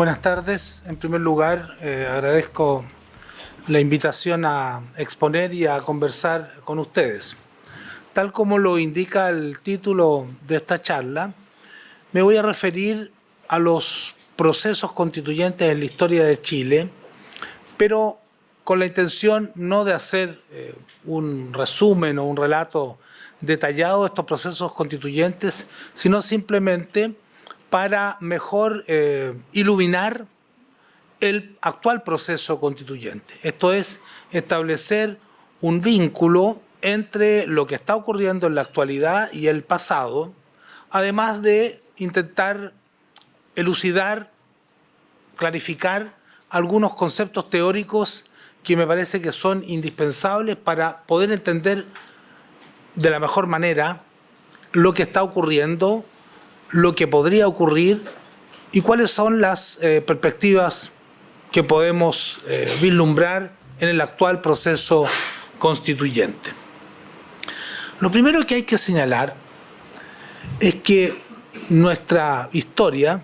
Buenas tardes. En primer lugar, eh, agradezco la invitación a exponer y a conversar con ustedes. Tal como lo indica el título de esta charla, me voy a referir a los procesos constituyentes en la historia de Chile, pero con la intención no de hacer eh, un resumen o un relato detallado de estos procesos constituyentes, sino simplemente para mejor eh, iluminar el actual proceso constituyente. Esto es, establecer un vínculo entre lo que está ocurriendo en la actualidad y el pasado, además de intentar elucidar, clarificar algunos conceptos teóricos que me parece que son indispensables para poder entender de la mejor manera lo que está ocurriendo lo que podría ocurrir y cuáles son las eh, perspectivas que podemos eh, vislumbrar en el actual proceso constituyente. Lo primero que hay que señalar es que nuestra historia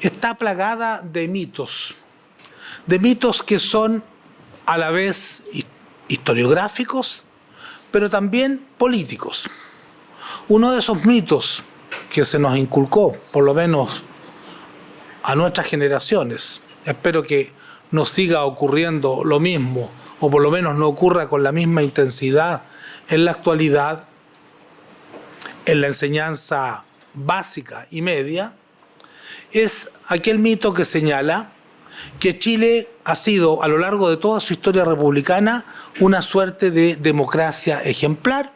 está plagada de mitos, de mitos que son a la vez historiográficos, pero también políticos. Uno de esos mitos que se nos inculcó, por lo menos a nuestras generaciones. Espero que nos siga ocurriendo lo mismo, o por lo menos no ocurra con la misma intensidad en la actualidad, en la enseñanza básica y media, es aquel mito que señala que Chile ha sido a lo largo de toda su historia republicana una suerte de democracia ejemplar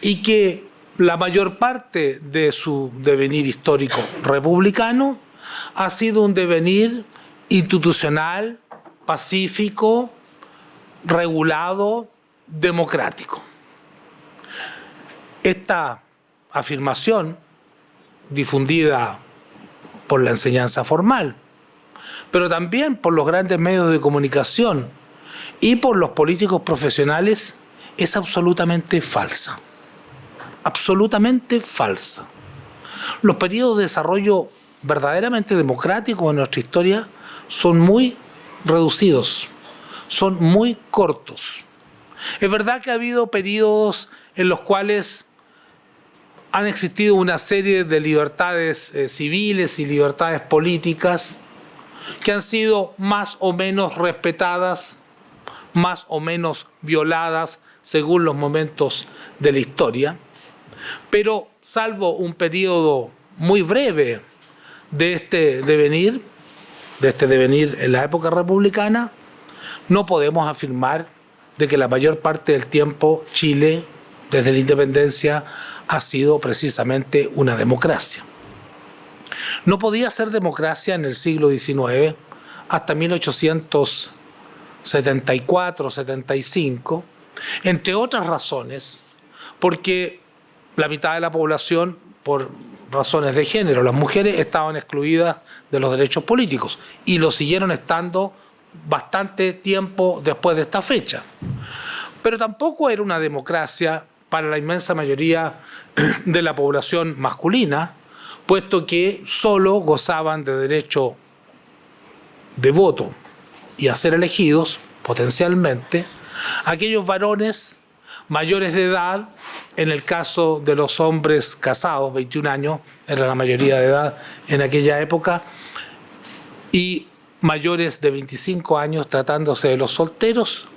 y que la mayor parte de su devenir histórico republicano ha sido un devenir institucional, pacífico, regulado, democrático. Esta afirmación, difundida por la enseñanza formal, pero también por los grandes medios de comunicación y por los políticos profesionales, es absolutamente falsa absolutamente falsa. Los periodos de desarrollo verdaderamente democráticos en nuestra historia son muy reducidos, son muy cortos. Es verdad que ha habido periodos en los cuales han existido una serie de libertades eh, civiles y libertades políticas que han sido más o menos respetadas, más o menos violadas según los momentos de la historia. Pero salvo un periodo muy breve de este devenir, de este devenir en la época republicana, no podemos afirmar de que la mayor parte del tiempo Chile, desde la independencia, ha sido precisamente una democracia. No podía ser democracia en el siglo XIX hasta 1874-75, entre otras razones, porque la mitad de la población por razones de género. Las mujeres estaban excluidas de los derechos políticos y lo siguieron estando bastante tiempo después de esta fecha. Pero tampoco era una democracia para la inmensa mayoría de la población masculina, puesto que solo gozaban de derecho de voto y a ser elegidos, potencialmente, aquellos varones mayores de edad, en el caso de los hombres casados, 21 años, era la mayoría de edad en aquella época, y mayores de 25 años tratándose de los solteros,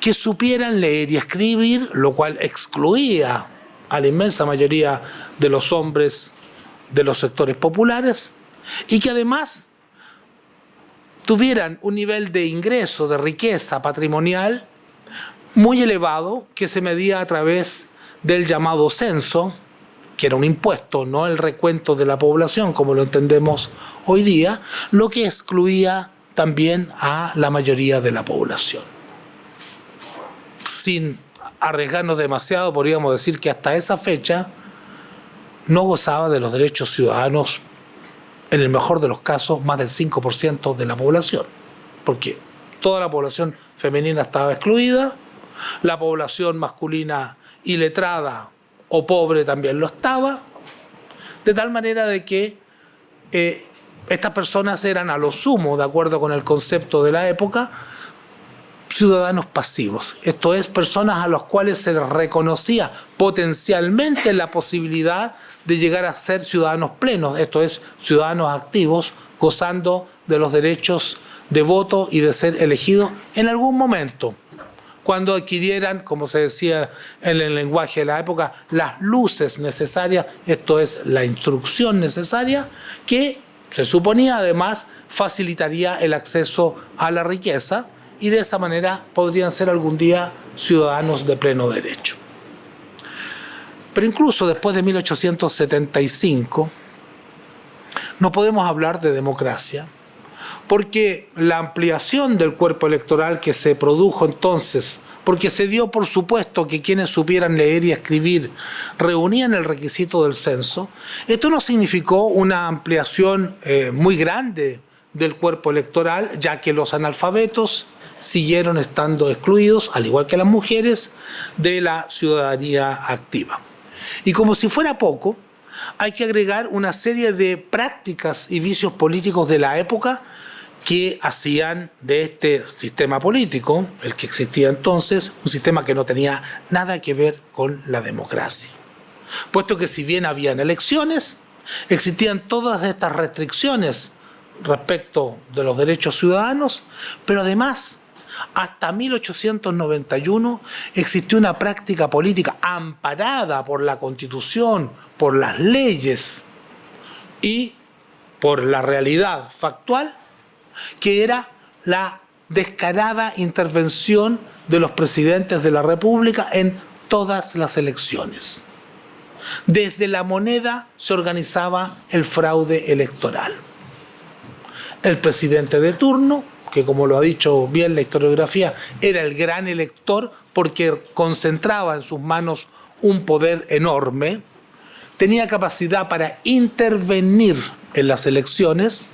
que supieran leer y escribir, lo cual excluía a la inmensa mayoría de los hombres de los sectores populares, y que además tuvieran un nivel de ingreso, de riqueza patrimonial muy elevado que se medía a través del llamado censo, que era un impuesto, no el recuento de la población como lo entendemos hoy día, lo que excluía también a la mayoría de la población. Sin arriesgarnos demasiado, podríamos decir que hasta esa fecha no gozaba de los derechos ciudadanos, en el mejor de los casos, más del 5% de la población, porque toda la población femenina estaba excluida, la población masculina iletrada o pobre también lo estaba, de tal manera de que eh, estas personas eran a lo sumo, de acuerdo con el concepto de la época, ciudadanos pasivos. Esto es, personas a las cuales se reconocía potencialmente la posibilidad de llegar a ser ciudadanos plenos, esto es, ciudadanos activos, gozando de los derechos de voto y de ser elegidos en algún momento cuando adquirieran, como se decía en el lenguaje de la época, las luces necesarias, esto es la instrucción necesaria, que se suponía además facilitaría el acceso a la riqueza y de esa manera podrían ser algún día ciudadanos de pleno derecho. Pero incluso después de 1875 no podemos hablar de democracia porque la ampliación del cuerpo electoral que se produjo entonces, porque se dio por supuesto que quienes supieran leer y escribir reunían el requisito del censo, esto no significó una ampliación eh, muy grande del cuerpo electoral, ya que los analfabetos siguieron estando excluidos, al igual que las mujeres, de la ciudadanía activa. Y como si fuera poco, hay que agregar una serie de prácticas y vicios políticos de la época que hacían de este sistema político, el que existía entonces, un sistema que no tenía nada que ver con la democracia. Puesto que si bien habían elecciones, existían todas estas restricciones respecto de los derechos ciudadanos, pero además hasta 1891 existió una práctica política amparada por la Constitución, por las leyes y por la realidad factual que era la descarada intervención de los presidentes de la República en todas las elecciones. Desde la moneda se organizaba el fraude electoral. El presidente de turno, que como lo ha dicho bien la historiografía, era el gran elector porque concentraba en sus manos un poder enorme, tenía capacidad para intervenir en las elecciones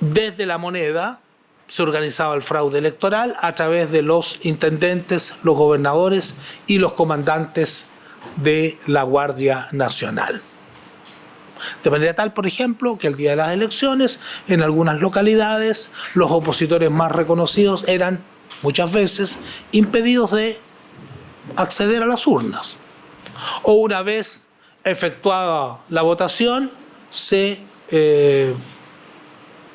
desde la moneda se organizaba el fraude electoral a través de los intendentes, los gobernadores y los comandantes de la Guardia Nacional. De manera tal, por ejemplo, que el día de las elecciones, en algunas localidades, los opositores más reconocidos eran muchas veces impedidos de acceder a las urnas. O una vez efectuada la votación, se eh,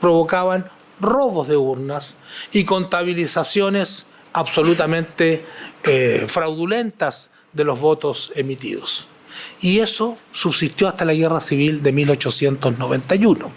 provocaban robos de urnas y contabilizaciones absolutamente eh, fraudulentas de los votos emitidos. Y eso subsistió hasta la Guerra Civil de 1891.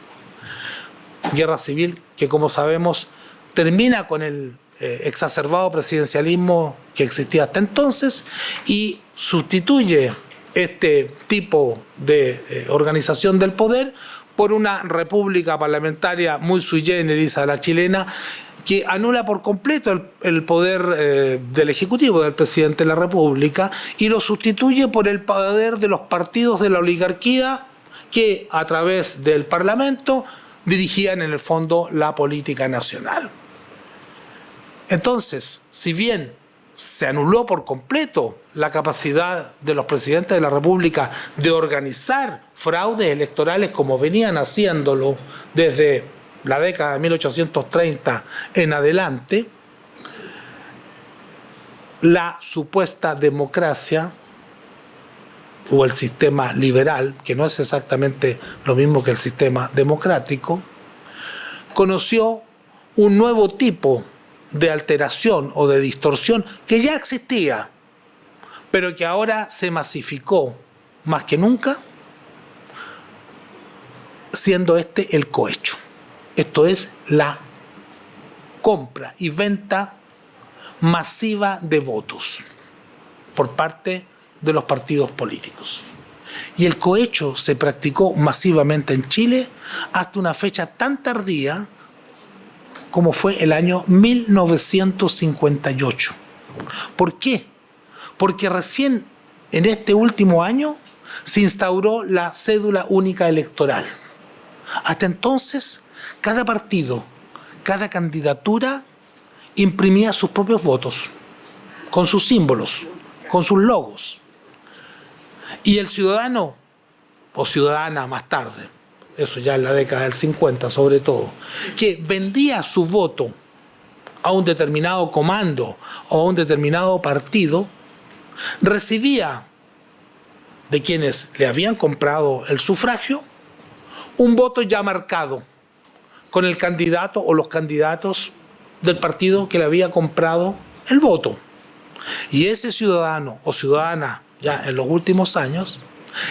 Guerra Civil que, como sabemos, termina con el eh, exacerbado presidencialismo que existía hasta entonces y sustituye este tipo de eh, organización del poder por una república parlamentaria muy sui generis a la chilena que anula por completo el, poder eh, del Ejecutivo, del presidente de la República, y lo sustituye por el poder de los partidos de la oligarquía que a través del Parlamento dirigían en el fondo la política nacional. Entonces, si bien se anuló por completo la capacidad de los presidentes de la República de organizar fraudes electorales como venían haciéndolo desde la década de 1830 en adelante, la supuesta democracia o el sistema liberal, que no es exactamente lo mismo que el sistema democrático, conoció un nuevo tipo de alteración o de distorsión que ya existía, pero que ahora se masificó más que nunca, siendo este el cohecho. Esto es la compra y venta masiva de votos por parte de los partidos políticos. Y el cohecho se practicó masivamente en Chile hasta una fecha tan tardía como fue el año 1958. ¿Por qué? Porque recién en este último año se instauró la cédula única electoral. Hasta entonces, cada partido, cada candidatura imprimía sus propios votos, con sus símbolos, con sus logos. Y el ciudadano, o ciudadana más tarde, eso ya en la década del 50 sobre todo, que vendía su voto a un determinado comando o a un determinado partido, recibía de quienes le habían comprado el sufragio un voto ya marcado con el candidato o los candidatos del partido que le había comprado el voto. Y ese ciudadano o ciudadana ya en los últimos años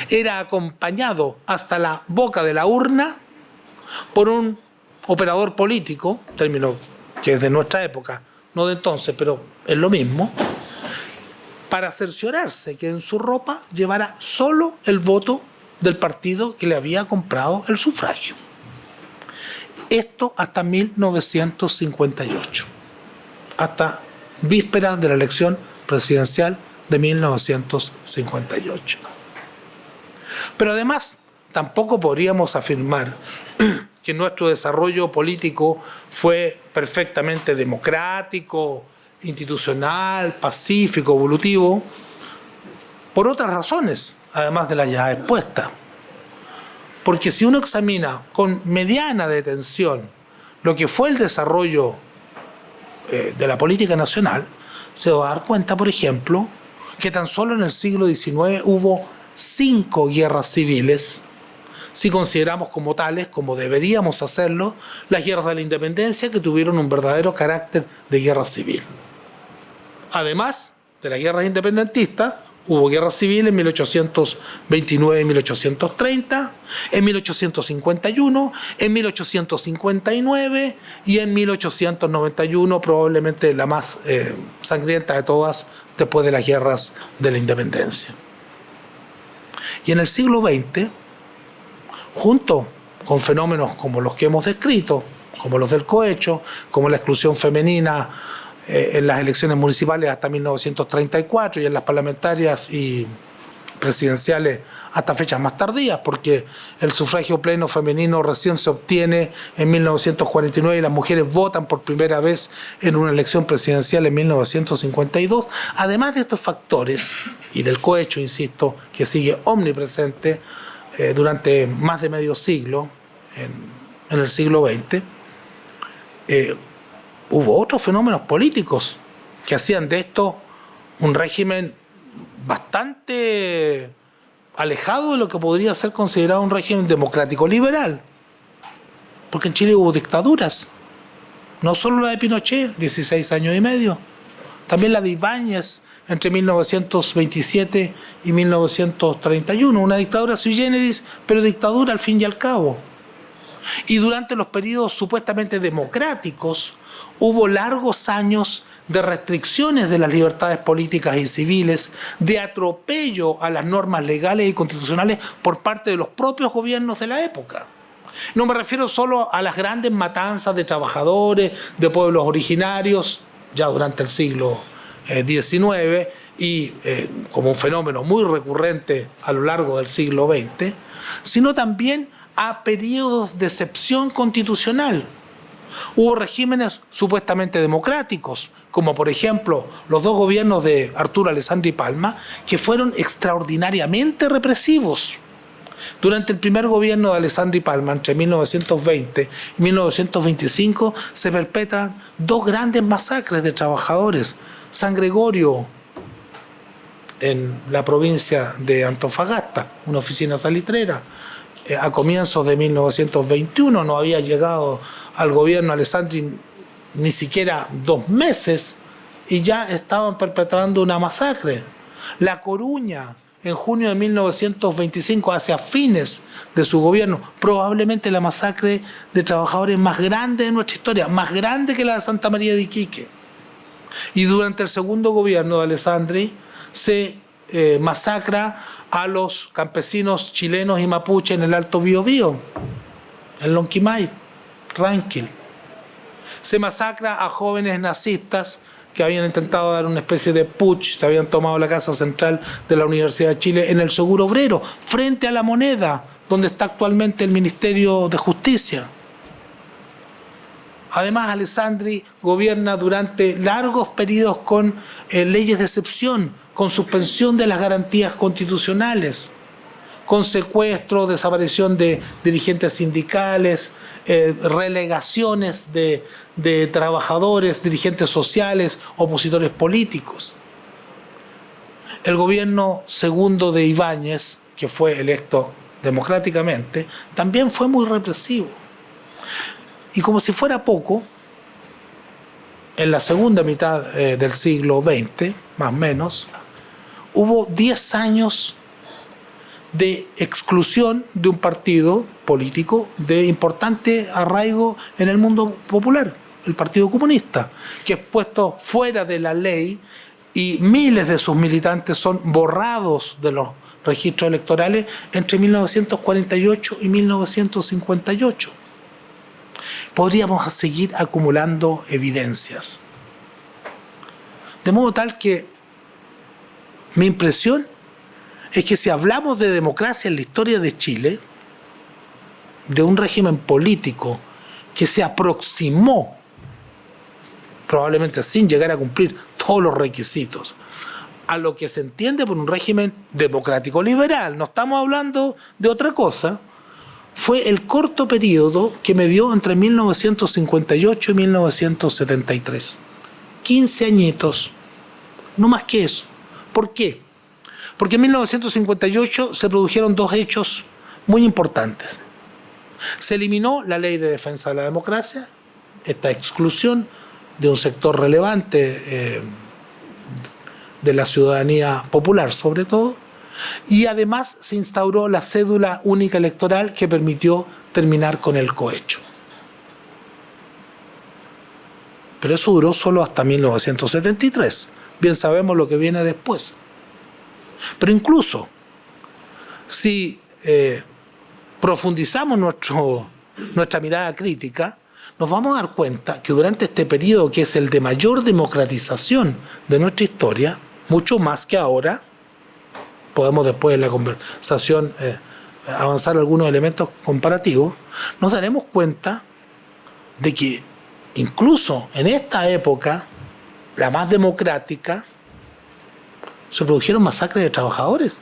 era acompañado hasta la boca de la urna por un operador político, término que es de nuestra época, no de entonces, pero es lo mismo, para cerciorarse que en su ropa llevara solo el voto del partido que le había comprado el sufragio. Esto hasta 1958, hasta vísperas de la elección presidencial de 1958. Pero además, tampoco podríamos afirmar que nuestro desarrollo político fue perfectamente democrático, institucional, pacífico, evolutivo, por otras razones, además de las ya expuestas. Porque si uno examina con mediana detención lo que fue el desarrollo eh, de la política nacional, se va a dar cuenta, por ejemplo, que tan solo en el siglo XIX hubo cinco guerras civiles, si consideramos como tales, como deberíamos hacerlo, las guerras de la independencia que tuvieron un verdadero carácter de guerra civil. Además de las guerras independentistas, hubo guerra civil en 1829 y 1830, en 1851, en 1859 y en 1891, probablemente la más eh, sangrienta de todas después de las guerras de la independencia. Y en el siglo XX, junto con fenómenos como los que hemos descrito, como los del cohecho, como la exclusión femenina eh, en las elecciones municipales hasta 1934 y en las parlamentarias y presidenciales hasta fechas más tardías, porque el sufragio pleno femenino recién se obtiene en 1949 y las mujeres votan por primera vez en una elección presidencial en 1952. Además de estos factores, y del cohecho, insisto, que sigue omnipresente eh, durante más de medio siglo, en, el siglo XX, eh, hubo otros fenómenos políticos que hacían de esto un régimen bastante alejado de lo que podría ser considerado un régimen democrático liberal. Porque en Chile hubo dictaduras. No solo la de Pinochet, 16 años y medio. También la de Ibáñez entre 1927 y 1931. Una dictadura sui generis, pero dictadura al fin y al cabo. Y durante los periodos supuestamente democráticos, hubo largos años de restricciones de las libertades políticas y civiles, de atropello a las normas legales y constitucionales por parte de los propios gobiernos de la época. No me refiero solo a las grandes matanzas de trabajadores, de pueblos originarios, ya durante el siglo XIX, eh, y eh, como un fenómeno muy recurrente a lo largo del siglo XX, sino también a periodos de excepción constitucional, Hubo regímenes supuestamente democráticos, como por ejemplo los dos gobiernos de Arturo Alessandri Palma, que fueron extraordinariamente represivos. Durante el primer gobierno de Alessandri Palma, entre 1920 y 1925, se perpetran dos grandes masacres de trabajadores. San Gregorio, en la provincia de Antofagasta, una oficina salitrera, eh, a comienzos de 1921 no había llegado al gobierno Alessandri ni siquiera dos meses y ya estaban perpetrando una masacre. La Coruña, en junio de 1925, hacia fines de su gobierno, probablemente la masacre de trabajadores más grande de nuestra historia, más grande que la de Santa María de Iquique. Y durante el segundo gobierno de Alessandri se eh, masacra a los campesinos chilenos y mapuche en el Alto Biobío, en Lonquimay. Rankin. Se masacra a jóvenes nazistas que habían intentado dar una especie de putsch, se habían tomado la casa central de la Universidad de Chile en el Seguro Obrero, frente a la moneda, donde está actualmente el Ministerio de Justicia. Además, Alessandri gobierna durante largos periodos con eh, leyes de excepción, con suspensión de las garantías constitucionales, con secuestro, desaparición de dirigentes sindicales, eh, relegaciones de, trabajadores, dirigentes sociales, opositores políticos. El gobierno segundo de Ibáñez, que fue electo democráticamente, también fue muy represivo. Y como si fuera poco, en la segunda mitad eh, del siglo XX, más o menos, hubo 10 años de exclusión de un partido político de importante arraigo en el mundo popular, el Partido Comunista, que es puesto fuera de la ley y miles de sus militantes son borrados de los registros electorales entre 1948 y 1958. Podríamos seguir acumulando evidencias. De modo tal que mi impresión es que si hablamos de democracia en la historia de Chile, de un régimen político que se aproximó, probablemente sin llegar a cumplir todos los requisitos, a lo que se entiende por un régimen democrático liberal, no estamos hablando de otra cosa, fue el corto periodo que me dio entre 1958 y 1973. 15 añitos, no más que eso. ¿Por qué? Porque en 1958 se produjeron dos hechos muy importantes. Se eliminó la ley de defensa de la democracia, esta exclusión de un sector relevante eh, de la ciudadanía popular sobre todo, y además se instauró la cédula única electoral que permitió terminar con el cohecho. Pero eso duró solo hasta 1973. Bien sabemos lo que viene después. Pero incluso si eh, profundizamos nuestro, nuestra mirada crítica, nos vamos a dar cuenta que durante este periodo, que es el de mayor democratización de nuestra historia, mucho más que ahora, podemos después en la conversación eh, avanzar algunos elementos comparativos, nos daremos cuenta de que incluso en esta época, la más democrática, se produjeron masacres de trabajadores.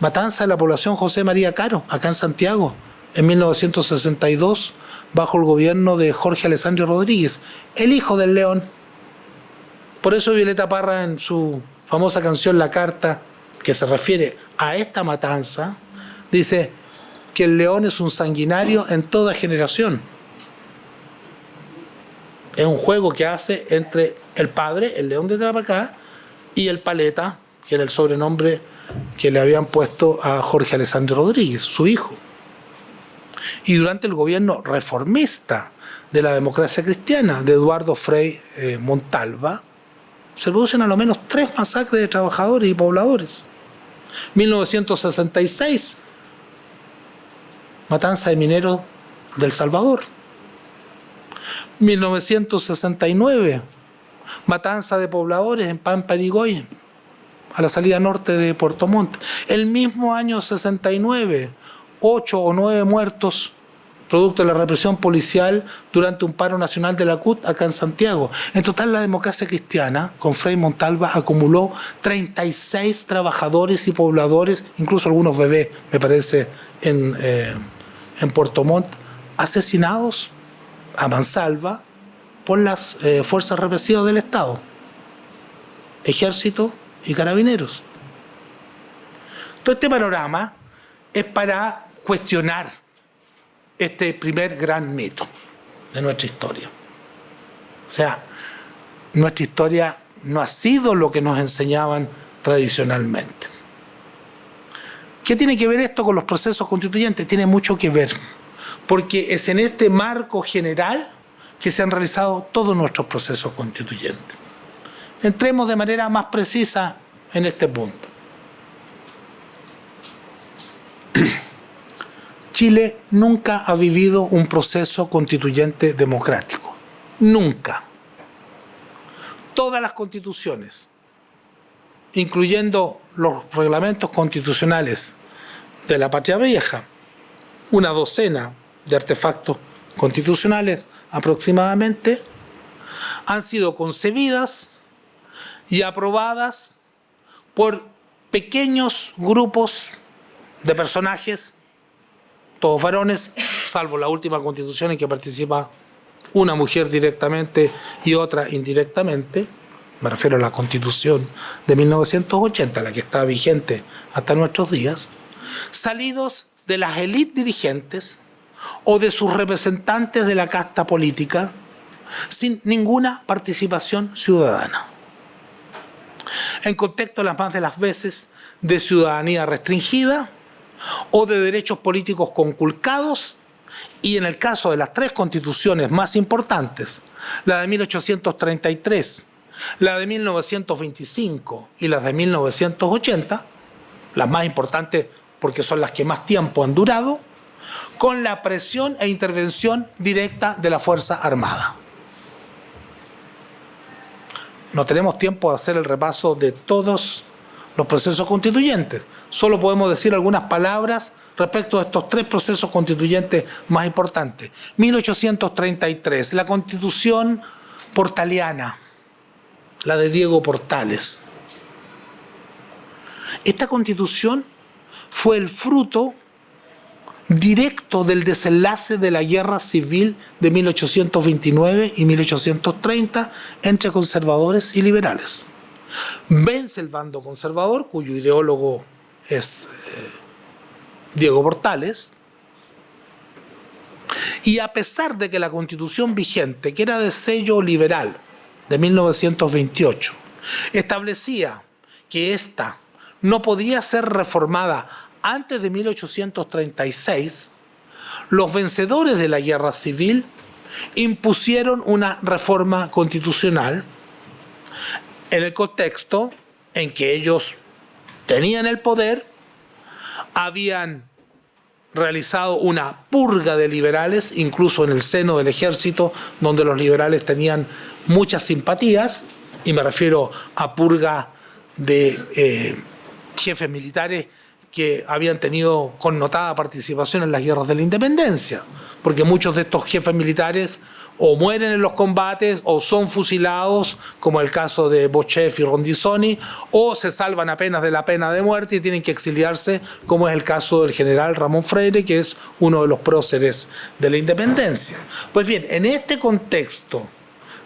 Matanza de la población José María Caro, acá en Santiago, en 1962, bajo el gobierno de Jorge Alessandro Rodríguez, el hijo del león. Por eso Violeta Parra en su famosa canción La Carta, que se refiere a esta matanza, dice que el león es un sanguinario en toda generación. Es un juego que hace entre el padre, el león de Trapacá, y el paleta, que era el sobrenombre que le habían puesto a Jorge Alessandro Rodríguez, su hijo. Y durante el gobierno reformista de la democracia cristiana de Eduardo Frei eh, Montalva, se producen a lo menos tres masacres de trabajadores y pobladores. 1966, matanza de mineros del Salvador. 1969, matanza de pobladores en Pampa Irigoyen, a la salida norte de Puerto Montt. El mismo año 69, ocho o nueve muertos producto de la represión policial durante un paro nacional de la CUT acá en Santiago. En total la democracia cristiana, con Frei Montalva, acumuló 36 trabajadores y pobladores, incluso algunos bebés, me parece, en, eh, en Puerto Montt, asesinados a mansalva por las eh, fuerzas represivas del Estado, ejército y carabineros. Todo este panorama es para cuestionar este primer gran mito de nuestra historia. O sea, nuestra historia no ha sido lo que nos enseñaban tradicionalmente. ¿Qué tiene que ver esto con los procesos constituyentes? Tiene mucho que ver, porque es en este marco general que se han realizado todos nuestros procesos constituyentes. Entremos de manera más precisa en este punto. Chile nunca ha vivido un proceso constituyente democrático. Nunca. Todas las constituciones, incluyendo los reglamentos constitucionales de la Patria Vieja, una docena de artefactos constitucionales aproximadamente, han sido concebidas y aprobadas por pequeños grupos de personajes, todos varones, salvo la última constitución en que participa una mujer directamente y otra indirectamente, me refiero a la constitución de 1980, la que está vigente hasta nuestros días, salidos de las élites dirigentes o de sus representantes de la casta política, sin ninguna participación ciudadana. En contexto, las más de las veces, de ciudadanía restringida o de derechos políticos conculcados y en el caso de las tres constituciones más importantes, la de 1833, la de 1925 y la de 1980, las más importantes porque son las que más tiempo han durado, con la presión e intervención directa de la Fuerza Armada. No tenemos tiempo de hacer el repaso de todos los procesos constituyentes. Solo podemos decir algunas palabras respecto a estos tres procesos constituyentes más importantes. 1833, la constitución portaliana, la de Diego Portales. Esta constitución fue el fruto directo del desenlace de la guerra civil de 1829 y 1830 entre conservadores y liberales. Vence el bando conservador, cuyo ideólogo es eh, Diego Portales, y a pesar de que la constitución vigente, que era de sello liberal de 1928, establecía que ésta no podía ser reformada antes de 1836, los vencedores de la guerra civil impusieron una reforma constitucional en el contexto en que ellos tenían el poder, habían realizado una purga de liberales, incluso en el seno del ejército, donde los liberales tenían muchas simpatías, y me refiero a purga de eh, jefes militares que habían tenido connotada participación en las guerras de la independencia, porque muchos de estos jefes militares o mueren en los combates o son fusilados, como el caso de Bochef y Rondizoni, o se salvan apenas de la pena de muerte y tienen que exiliarse, como es el caso del general Ramón Freire, que es uno de los próceres de la independencia. Pues bien, en este contexto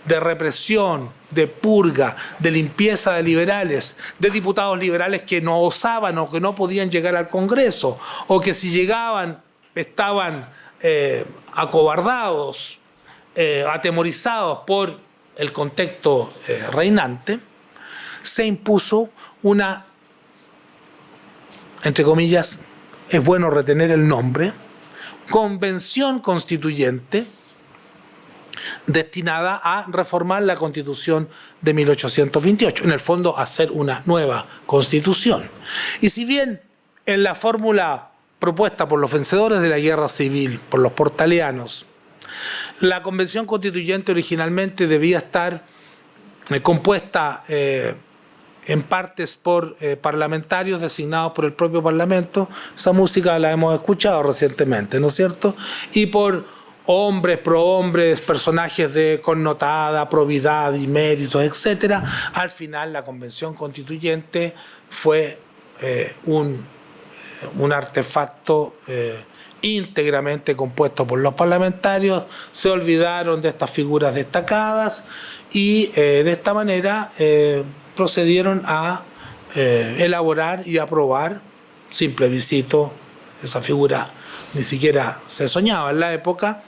de represión, de purga, de limpieza de liberales, de diputados liberales que no osaban o que no podían llegar al Congreso, o que si llegaban estaban eh, acobardados, eh, atemorizados por el contexto eh, reinante, se impuso una, entre comillas, es bueno retener el nombre, convención constituyente, destinada a reformar la constitución de 1828, en el fondo hacer una nueva constitución. Y si bien en la fórmula propuesta por los vencedores de la guerra civil, por los portalianos, la convención constituyente originalmente debía estar eh, compuesta eh, en partes por eh, parlamentarios designados por el propio Parlamento, esa música la hemos escuchado recientemente, ¿no es cierto? Y por hombres, prohombres, personajes de connotada probidad y méritos, etc. Al final la convención constituyente fue eh, un, un, artefacto eh, íntegramente compuesto por los parlamentarios, se olvidaron de estas figuras destacadas y eh, de esta manera procedieron a elaborar y aprobar, sin plebiscito, esa figura ni siquiera se soñaba en la época,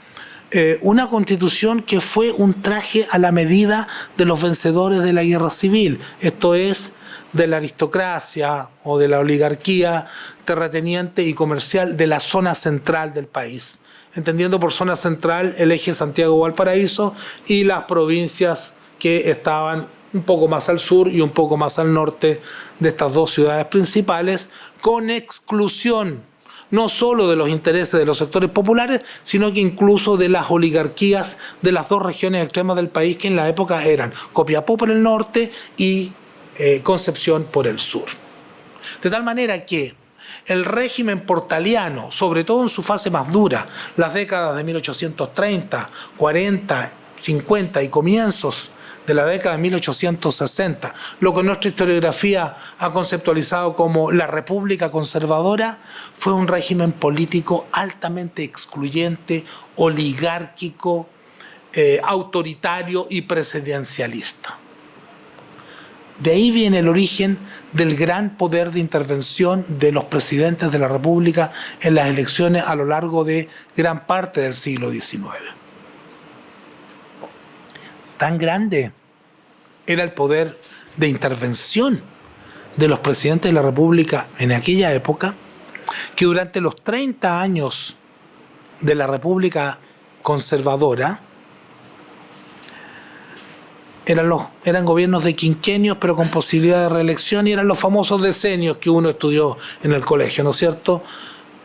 eh, una constitución que fue un traje a la medida de los vencedores de la guerra civil, esto es, de la aristocracia o de la oligarquía terrateniente y comercial de la zona central del país, entendiendo por zona central el eje Santiago-Valparaíso y las provincias que estaban un poco más al sur y un poco más al norte de estas dos ciudades principales, con exclusión no solo de los intereses de los sectores populares, sino que incluso de las oligarquías de las dos regiones extremas del país que en la época eran Copiapó por el norte y eh, Concepción por el sur. De tal manera que el régimen portaliano, sobre todo en su fase más dura, las décadas de 1830, 40, 50 y comienzos de la década de 1860, lo que nuestra historiografía ha conceptualizado como la República Conservadora, fue un régimen político altamente excluyente, oligárquico, eh, autoritario y presidencialista. De ahí viene el origen del gran poder de intervención de los presidentes de la República en las elecciones a lo largo de gran parte del siglo XIX. Tan grande era el poder de intervención de los presidentes de la República en aquella época que durante los 30 años de la República conservadora, eran, los, eran gobiernos de quinquenios, pero con posibilidad de reelección, y eran los famosos decenios que uno estudió en el colegio, ¿no es cierto?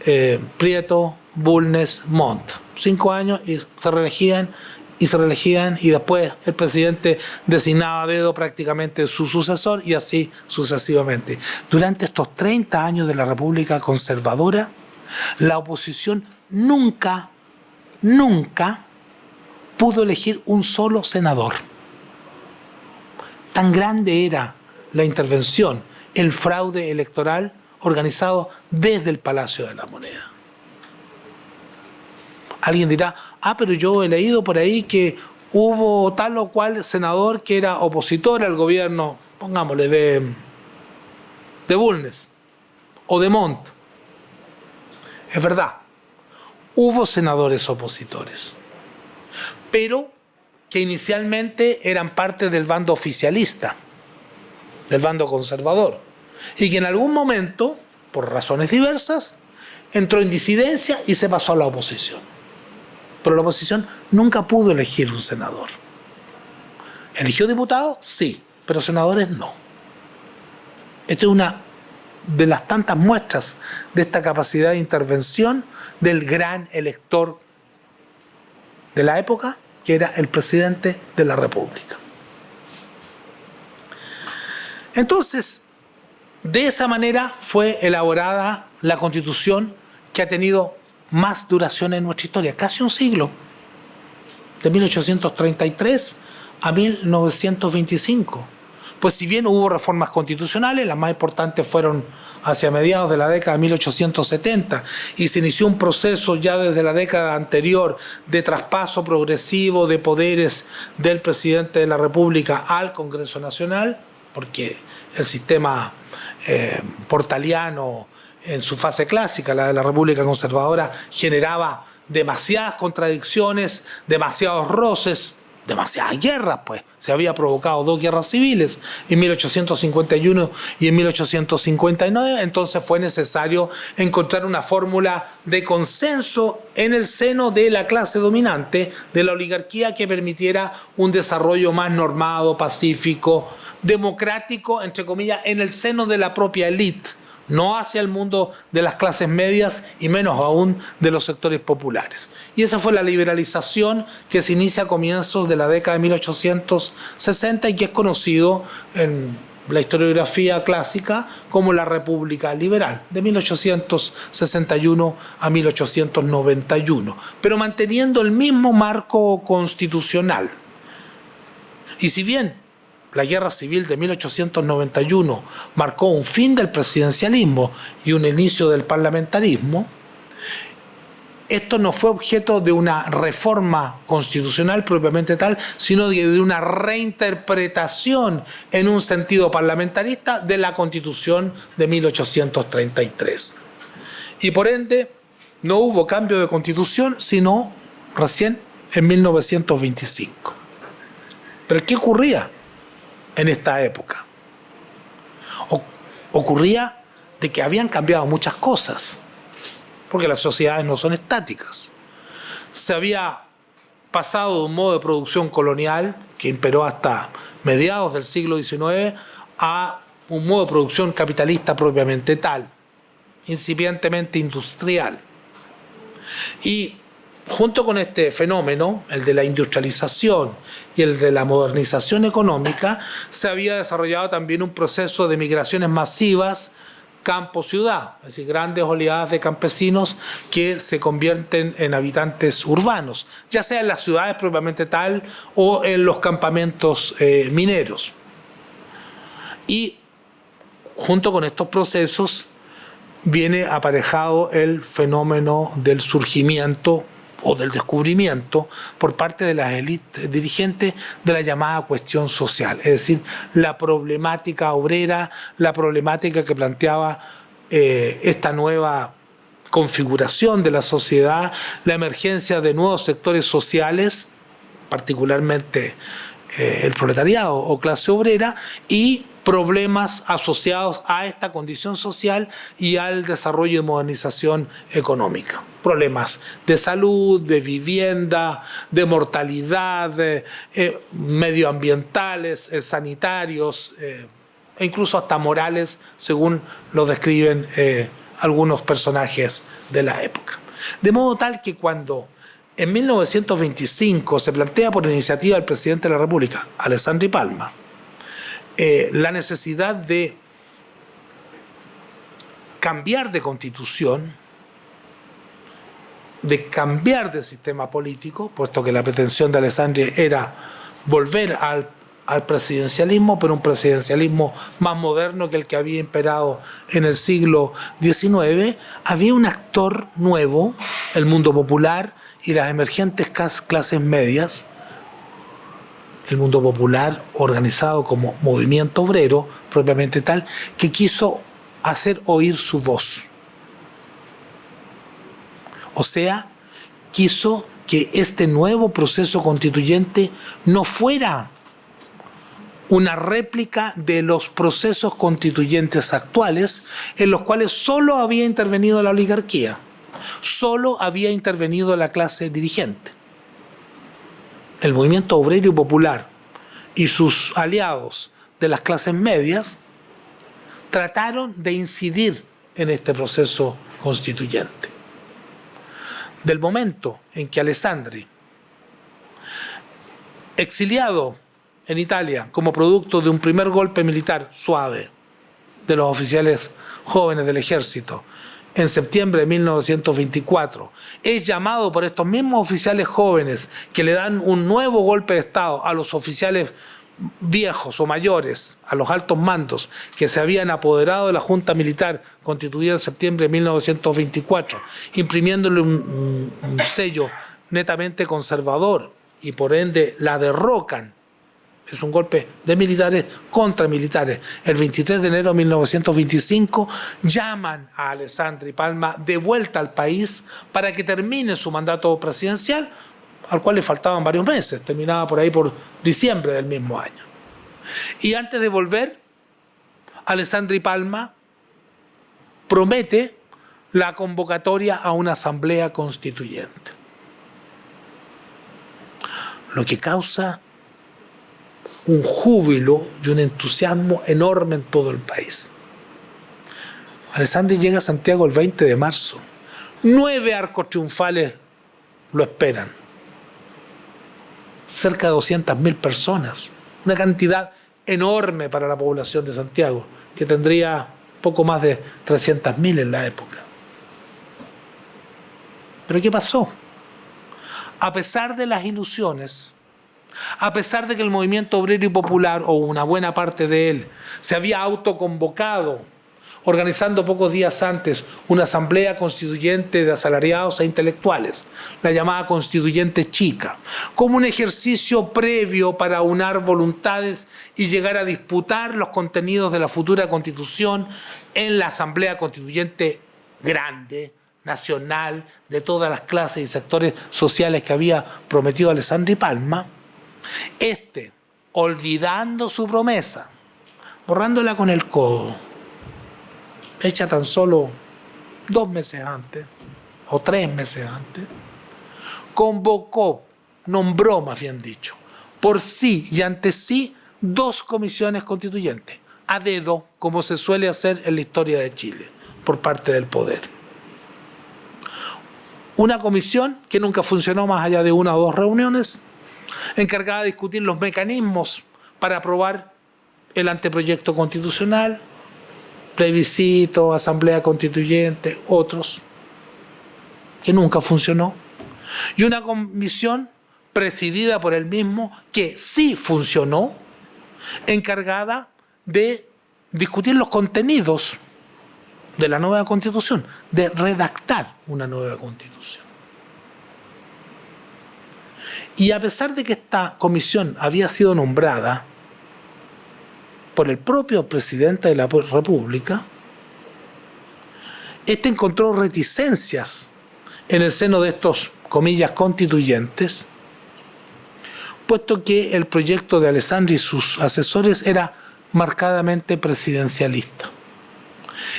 Eh, Prieto, Bulnes, Montt. Cinco años y se reelegían y se reelegían y después el presidente designaba a dedo prácticamente su sucesor y así sucesivamente. Durante estos 30 años de la República Conservadora, la oposición nunca, nunca pudo elegir un solo senador. Tan grande era la intervención, el fraude electoral organizado desde el Palacio de la Moneda. Alguien dirá, ah, pero yo he leído por ahí que hubo tal o cual senador que era opositor al gobierno, pongámosle, de, de Bulnes o de Montt. Es verdad, hubo senadores opositores, pero que inicialmente eran parte del bando oficialista, del bando conservador, y que en algún momento, por razones diversas, entró en disidencia y se pasó a la oposición. Pero la oposición nunca pudo elegir un senador. ¿Eligió diputados? Sí, pero senadores no. Esta es una de las tantas muestras de esta capacidad de intervención del gran elector de la época que era el presidente de la República. Entonces, de esa manera fue elaborada la constitución que ha tenido más duración en nuestra historia, casi un siglo, de 1833 a 1925. Pues si bien hubo reformas constitucionales, las más importantes fueron hacia mediados de la década de 1870 y se inició un proceso ya desde la década anterior de traspaso progresivo de poderes del presidente de la República al Congreso Nacional, porque el sistema eh, portaliano en su fase clásica, la de la República Conservadora, generaba demasiadas contradicciones, demasiados roces, demasiadas guerras, pues. Se había provocado dos guerras civiles en 1851 y en 1859, entonces fue necesario encontrar una fórmula de consenso en el seno de la clase dominante, de la oligarquía, que permitiera un desarrollo más normado, pacífico, democrático, entre comillas, en el seno de la propia élite no hacia el mundo de las clases medias y menos aún de los sectores populares. Y esa fue la liberalización que se inicia a comienzos de la década de 1860 y que es conocido en la historiografía clásica como la República Liberal, de 1861 a 1891, pero manteniendo el mismo marco constitucional. Y si bien la guerra civil de 1891 marcó un fin del presidencialismo y un inicio del parlamentarismo, esto no fue objeto de una reforma constitucional propiamente tal, sino de una reinterpretación en un sentido parlamentarista de la Constitución de 1833. Y por ende, no hubo cambio de constitución, sino recién en 1925. ¿Pero qué ocurría? En esta época. ocurría de que habían cambiado muchas cosas, porque las sociedades no son estáticas. Se había pasado de un modo de producción colonial que imperó hasta mediados del siglo XIX a un modo de producción capitalista propiamente tal, incipientemente industrial. Y junto con este fenómeno, el de la industrialización y el de la modernización económica, se había desarrollado también un proceso de migraciones masivas campo-ciudad, es decir, grandes oleadas de campesinos que se convierten en habitantes urbanos, ya sea en las ciudades propiamente tal o en los campamentos eh, mineros. Y junto con estos procesos viene aparejado el fenómeno del surgimiento o del descubrimiento por parte de las élites dirigentes de la llamada cuestión social, es decir, la problemática obrera, la problemática que planteaba eh, esta nueva configuración de la sociedad, la emergencia de nuevos sectores sociales, particularmente eh, el proletariado o clase obrera, y problemas asociados a esta condición social y al desarrollo y modernización económica. Problemas de salud, de vivienda, de mortalidad, eh, medioambientales, eh, sanitarios e incluso hasta morales, según lo describen algunos personajes de la época. De modo tal que cuando en 1925 se plantea por iniciativa del presidente de la República, Alessandri Palma, eh, la necesidad de cambiar de constitución, de cambiar de sistema político, puesto que la pretensión de Alessandri era volver al, al, presidencialismo, pero un presidencialismo más moderno que el que había imperado en el siglo XIX, había un actor nuevo, el mundo popular y las emergentes clases medias, el mundo popular organizado como movimiento obrero, propiamente tal, que quiso hacer oír su voz. O sea, quiso que este nuevo proceso constituyente no fuera una réplica de los procesos constituyentes actuales en los cuales solo había intervenido la oligarquía, solo había intervenido la clase dirigente el movimiento obrero y popular y sus aliados de las clases medias trataron de incidir en este proceso constituyente. Del momento en que Alessandri, exiliado en Italia como producto de un primer golpe militar suave de los oficiales jóvenes del ejército, en septiembre de 1924, es llamado por estos mismos oficiales jóvenes que le dan un nuevo golpe de Estado a los oficiales viejos o mayores, a los altos mandos que se habían apoderado de la Junta Militar constituida en septiembre de 1924, imprimiéndole un, sello netamente conservador y por ende la derrocan es un golpe de militares contra militares. El 23 de enero de 1925 llaman a Alessandri Palma de vuelta al país para que termine su mandato presidencial, al cual le faltaban varios meses, terminaba por ahí por diciembre del mismo año. Y antes de volver, Alessandri Palma promete la convocatoria a una asamblea constituyente. Lo que causa un júbilo y un entusiasmo enorme en todo el país. Alessandri llega a Santiago el 20 de marzo. Nueve arcos triunfales lo esperan. Cerca de 200.000 personas. Una cantidad enorme para la población de Santiago, que tendría poco más de 300.000 en la época. Pero ¿qué pasó? A pesar de las ilusiones, a pesar de que el movimiento obrero y popular, o una buena parte de él, se había autoconvocado, organizando pocos días antes una asamblea constituyente de asalariados e intelectuales, la llamada constituyente chica, como un ejercicio previo para unar voluntades y llegar a disputar los contenidos de la futura constitución en la asamblea constituyente grande, nacional, de todas las clases y sectores sociales que había prometido Alessandri Palma, este, olvidando su promesa, borrándola con el codo, hecha tan solo dos meses antes, o tres meses antes, convocó, nombró más bien dicho, por sí y ante sí dos comisiones constituyentes, a dedo, como se suele hacer en la historia de Chile, por parte del poder. Una comisión que nunca funcionó más allá de una o dos reuniones, encargada de discutir los mecanismos para aprobar el anteproyecto constitucional, plebiscito, asamblea constituyente, otros, que nunca funcionó, y una comisión presidida por él mismo que sí funcionó, encargada de discutir los contenidos de la nueva constitución, de redactar una nueva constitución. Y a pesar de que esta comisión había sido nombrada por el propio presidente de la República, este encontró reticencias en el seno de estos, comillas, constituyentes, puesto que el proyecto de Alessandri y sus asesores era marcadamente presidencialista.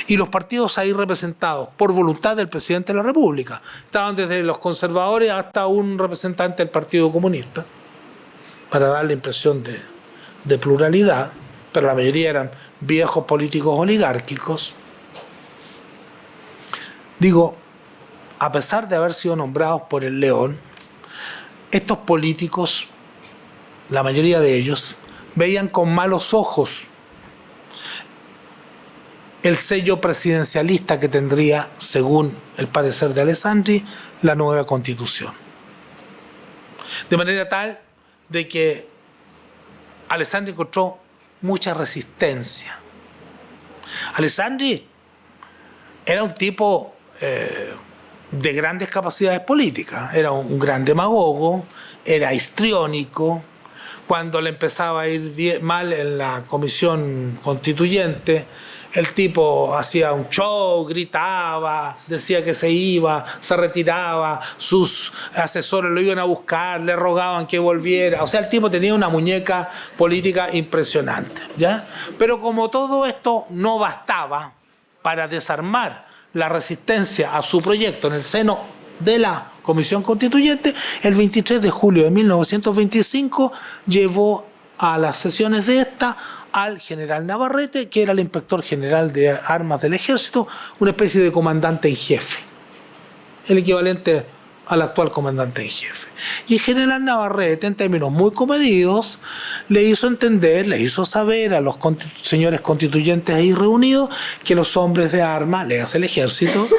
Y los partidos ahí representados por voluntad del presidente de la República. Estaban desde los conservadores hasta un representante del Partido Comunista, para dar la impresión de, de pluralidad pero la mayoría eran viejos políticos oligárquicos. Digo, a pesar de haber sido nombrados por el León, estos políticos, la mayoría de ellos, veían con malos ojos el sello presidencialista que tendría, según el parecer de Alessandri, la nueva constitución. De manera tal de que Alessandri encontró mucha resistencia. Alessandri era un tipo eh, de grandes capacidades políticas, era un, gran demagogo, era histriónico, cuando le empezaba a ir mal en la comisión constituyente, el tipo hacía un show, gritaba, decía que se iba, se retiraba, sus asesores lo iban a buscar, le rogaban que volviera. O sea, el tipo tenía una muñeca política impresionante. ¿ya? Pero como todo esto no bastaba para desarmar la resistencia a su proyecto en el seno de la Comisión Constituyente, el 23 de julio de 1925 llevó a las sesiones de esta al general Navarrete, que era el inspector general de armas del ejército, una especie de comandante en jefe, el equivalente al actual comandante en jefe. Y el general Navarrete, en términos muy comedidos, le hizo entender, le hizo saber a los señores constituyentes ahí reunidos que los hombres de armas, le hace el ejército,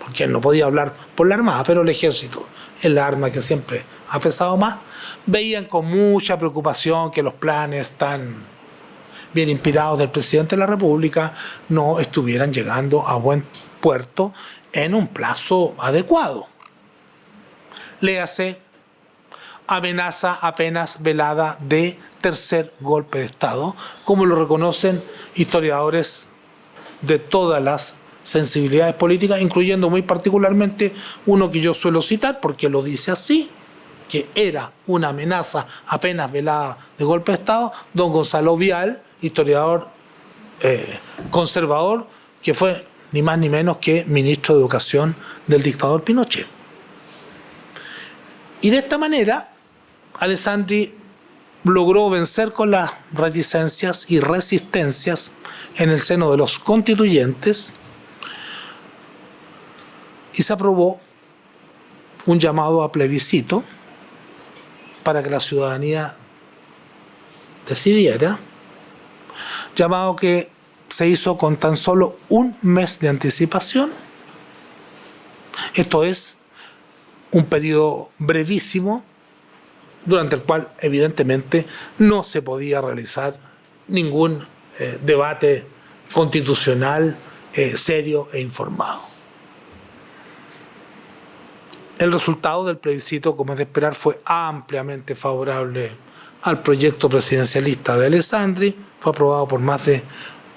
porque él no podía hablar por la armada, pero el ejército es la arma que siempre ha pesado más, veían con mucha preocupación que los planes tan bien inspirados del presidente de la República, no estuvieran llegando a buen puerto en un plazo adecuado. Léase amenaza apenas velada de tercer golpe de Estado, como lo reconocen historiadores de todas las sensibilidades políticas, incluyendo muy particularmente uno que yo suelo citar, porque lo dice así, que era una amenaza apenas velada de golpe de Estado, don Gonzalo Vial, historiador eh, conservador que fue ni más ni menos que ministro de Educación del dictador Pinochet. Y de esta manera, Alessandri logró vencer con las reticencias y resistencias en el seno de los constituyentes y se aprobó un llamado a plebiscito para que la ciudadanía decidiera llamado que se hizo con tan solo un mes de anticipación. Esto es un periodo brevísimo durante el cual evidentemente no se podía realizar ningún eh, debate constitucional eh, serio e informado. El resultado del plebiscito, como es de esperar, fue ampliamente favorable al proyecto presidencialista de Alessandri, fue aprobado por más de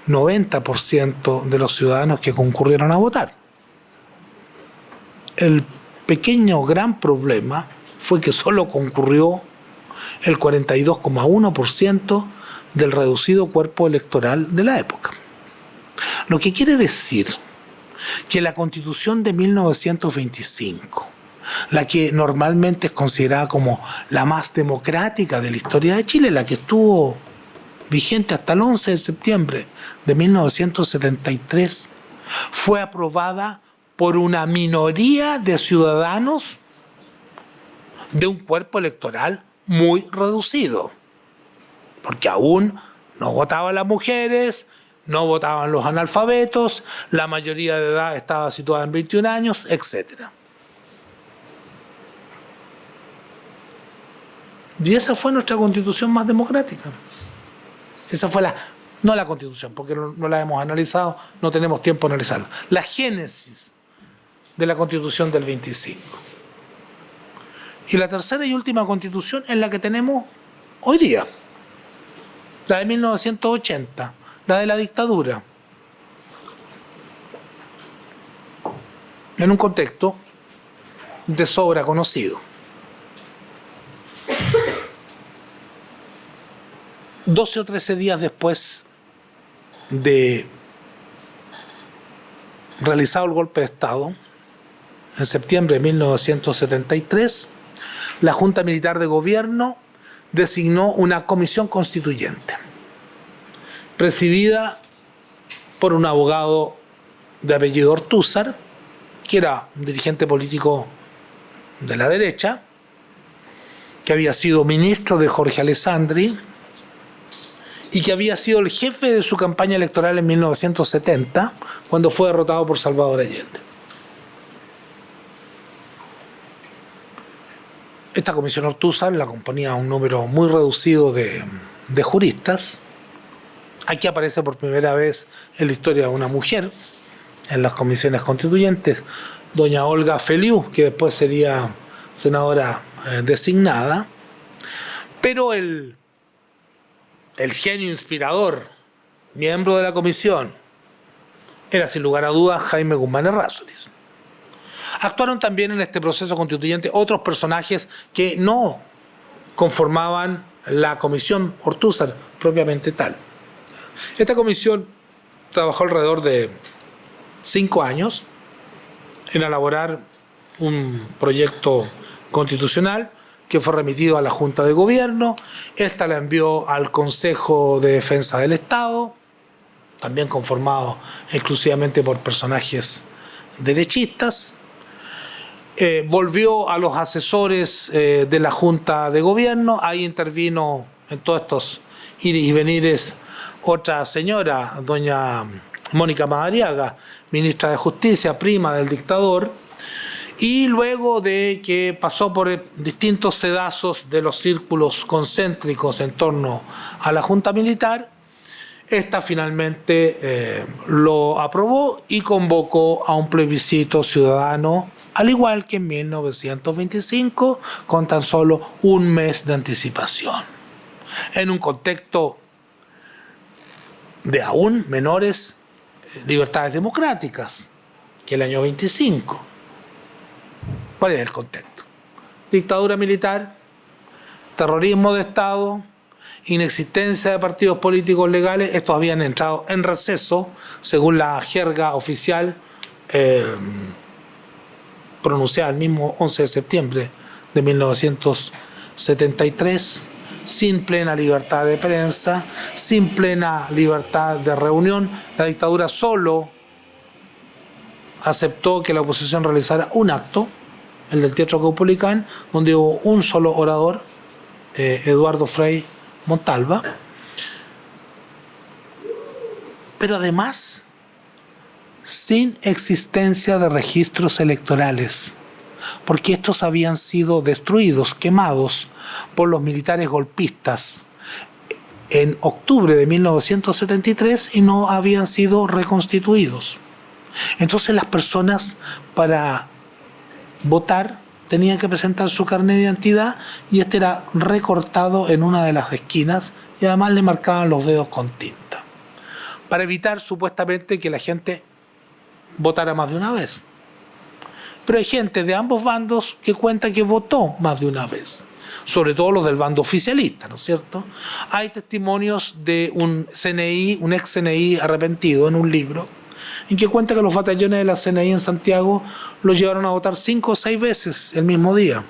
90% de los ciudadanos que concurrieron a votar. El pequeño gran problema fue que solo concurrió el 42,1% del reducido cuerpo electoral de la época. Lo que quiere decir que la constitución de 1925, la que normalmente es considerada como la más democrática de la historia de Chile, la que estuvo vigente hasta el 11 de septiembre de 1973, fue aprobada por una minoría de ciudadanos de un cuerpo electoral muy reducido, porque aún no votaban las mujeres, no votaban los analfabetos, la mayoría de edad estaba situada en 21 años, etc. Y esa fue nuestra constitución más democrática. Esa fue la, no la constitución, porque no, la hemos analizado, no tenemos tiempo de analizarla. La génesis de la constitución del 25. Y la tercera y última constitución es la que tenemos hoy día, la de 1980, la de la dictadura. En un contexto de sobra conocido. 12 o 13 días después de realizado el golpe de Estado, en septiembre de 1973, la Junta Militar de Gobierno designó una comisión constituyente, presidida por un abogado de apellido Ortúzar, que era un dirigente político de la derecha, que había sido ministro de Jorge Alessandri, y que había sido el jefe de su campaña electoral en 1970, cuando fue derrotado por Salvador Allende. Esta comisión Ortúzar la componía un número muy reducido de, juristas. Aquí aparece por primera vez en la historia de una mujer en las comisiones constituyentes, doña Olga Feliu, que después sería senadora eh, designada. Pero el el genio inspirador, miembro de la comisión, era sin lugar a dudas Jaime Guzmán Errázuriz. Actuaron también en este proceso constituyente otros personajes que no conformaban la comisión Ortúzar propiamente tal. Esta comisión trabajó alrededor de cinco años en elaborar un proyecto constitucional que fue remitido a la Junta de Gobierno, esta la envió al Consejo de Defensa del Estado, también conformado exclusivamente por personajes derechistas, eh, volvió a los asesores eh, de la Junta de Gobierno, ahí intervino en todos estos ir y venires otra señora, doña Mónica Madariaga, ministra de Justicia, prima del dictador, y luego de que pasó por distintos sedazos de los círculos concéntricos en torno a la Junta Militar, esta finalmente eh, lo aprobó y convocó a un plebiscito ciudadano, al igual que en 1925, con tan solo un mes de anticipación. En un contexto de aún menores libertades democráticas que el año 25. ¿Cuál es el contexto? Dictadura militar, terrorismo de Estado, inexistencia de partidos políticos legales, estos habían entrado en receso, según la jerga oficial eh, pronunciada el mismo 11 de septiembre de 1973, sin plena libertad de prensa, sin plena libertad de reunión. La dictadura solo aceptó que la oposición realizara un acto, el del Teatro Caupolicán, donde hubo un solo orador, eh, Eduardo Frei Montalva. Pero además, sin existencia de registros electorales, porque estos habían sido destruidos, quemados por los militares golpistas en octubre de 1973 y no habían sido reconstituidos. Entonces las personas para votar tenían que presentar su carnet de identidad y este era recortado en una de las esquinas y además le marcaban los dedos con tinta. Para evitar supuestamente que la gente votara más de una vez. Pero hay gente de ambos bandos que cuenta que votó más de una vez. Sobre todo los del bando oficialista, ¿no es cierto? Hay testimonios de un CNI, un ex CNI arrepentido en un libro, en que cuenta que los batallones de la CNI en Santiago los llevaron a votar cinco o seis veces el mismo día.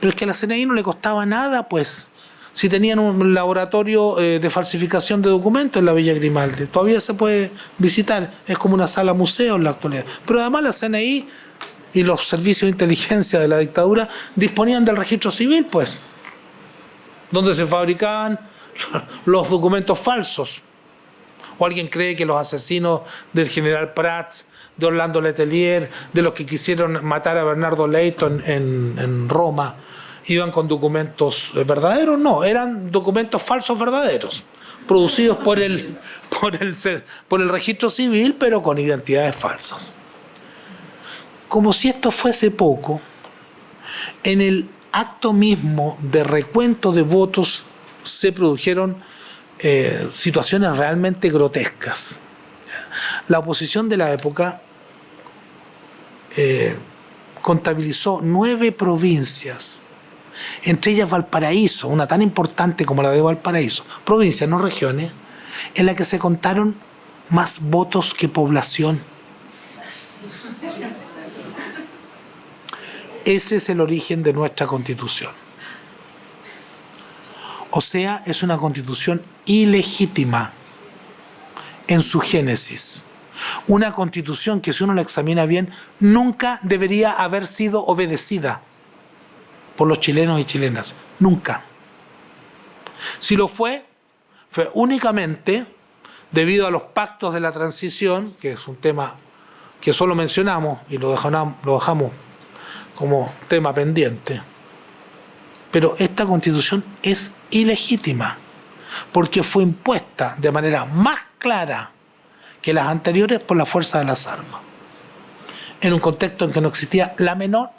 Pero es que a la CNI no le costaba nada, pues. Si tenían un laboratorio eh, de falsificación de documentos en la Villa Grimaldi, todavía se puede visitar, es como una sala museo en la actualidad. Pero además la CNI y los servicios de inteligencia de la dictadura disponían del registro civil, pues, donde se fabricaban los documentos falsos ¿O alguien cree que los asesinos del general Prats, de Orlando Letelier, de los que quisieron matar a Bernardo Leighton en, Roma, iban con documentos verdaderos? No, eran documentos falsos verdaderos, producidos por el, por el, por el registro civil, pero con identidades falsas. Como si esto fuese poco, en el acto mismo de recuento de votos se produjeron eh, situaciones realmente grotescas. La oposición de la época eh, contabilizó nueve provincias, entre ellas Valparaíso, una tan importante como la de Valparaíso, provincias, no regiones, en la que se contaron más votos que población. Ese es el origen de nuestra constitución. O sea, es una constitución ilegítima en su génesis. Una constitución que si uno la examina bien, nunca debería haber sido obedecida por los chilenos y chilenas. Nunca. Si lo fue, fue únicamente debido a los pactos de la transición, que es un tema que solo mencionamos y lo dejamos, lo dejamos como tema pendiente. Pero esta constitución es ilegítima porque fue impuesta de manera más clara que las anteriores por la fuerza de las armas, en un contexto en que no existía la menor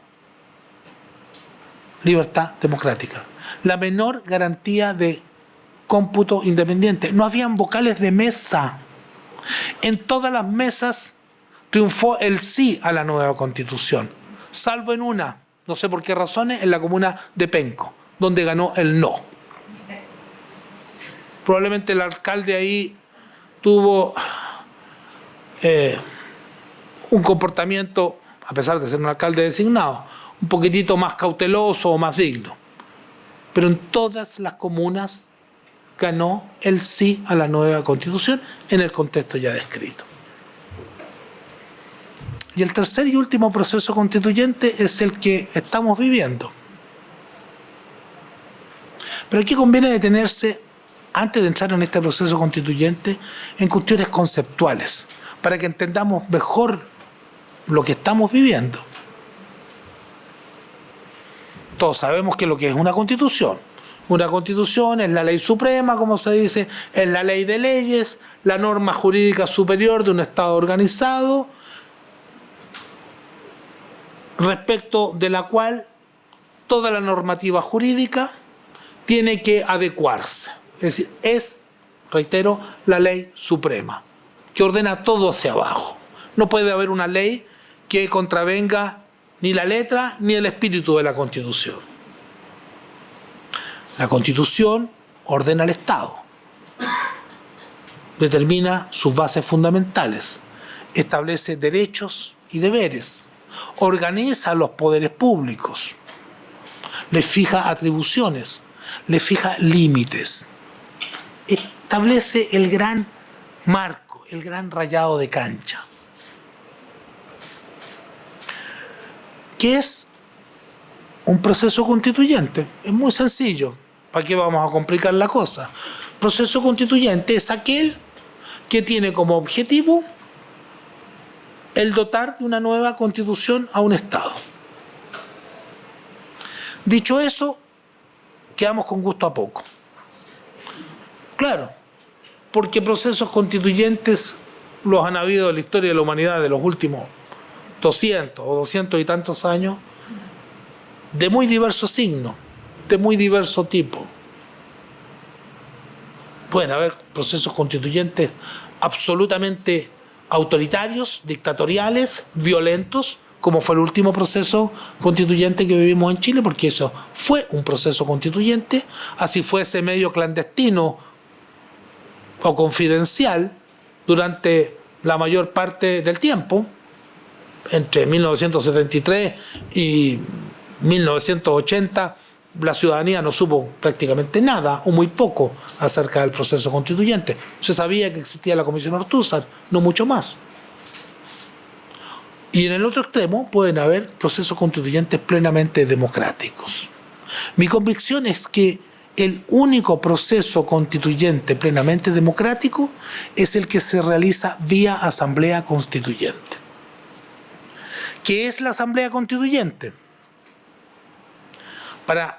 libertad democrática, la menor garantía de cómputo independiente. No habían vocales de mesa. En todas las mesas triunfó el sí a la nueva constitución, salvo en una, no sé por qué razones, en la comuna de Penco, donde ganó el no probablemente el alcalde ahí tuvo eh, un comportamiento, a pesar de ser un alcalde designado, un poquitito más cauteloso o más digno. Pero en todas las comunas ganó el sí a la nueva constitución en el contexto ya descrito. Y el tercer y último proceso constituyente es el que estamos viviendo. Pero aquí conviene detenerse antes de entrar en este proceso constituyente, en cuestiones conceptuales, para que entendamos mejor lo que estamos viviendo. Todos sabemos que lo que es una constitución. Una constitución es la ley suprema, como se dice, es la ley de leyes, la norma jurídica superior de un Estado organizado, respecto de la cual toda la normativa jurídica tiene que adecuarse. Es decir, es, reitero, la ley suprema, que ordena todo hacia abajo. No puede haber una ley que contravenga ni la letra ni el espíritu de la Constitución. La Constitución ordena al Estado, determina sus bases fundamentales, establece derechos y deberes, organiza los poderes públicos, les fija atribuciones, les fija límites establece el gran marco, el gran rayado de cancha. ¿Qué es un proceso constituyente? Es muy sencillo. ¿Para qué vamos a complicar la cosa? Proceso constituyente es aquel que tiene como objetivo el dotar de una nueva constitución a un Estado. Dicho eso, quedamos con gusto a poco. Claro, porque procesos constituyentes los han habido en la historia de la humanidad de los últimos 200 o 200 y tantos años, de muy diverso signo, de muy diverso tipo. Pueden haber procesos constituyentes absolutamente autoritarios, dictatoriales, violentos, como fue el último proceso constituyente que vivimos en Chile, porque eso fue un proceso constituyente, así fue ese medio clandestino o confidencial durante la mayor parte del tiempo, entre 1973 y 1980, la ciudadanía no supo prácticamente nada o muy poco acerca del proceso constituyente. Se sabía que existía la Comisión Ortúzar, no mucho más. Y en el otro extremo pueden haber procesos constituyentes plenamente democráticos. Mi convicción es que el único proceso constituyente plenamente democrático es el que se realiza vía asamblea constituyente. ¿Qué es la asamblea constituyente? Para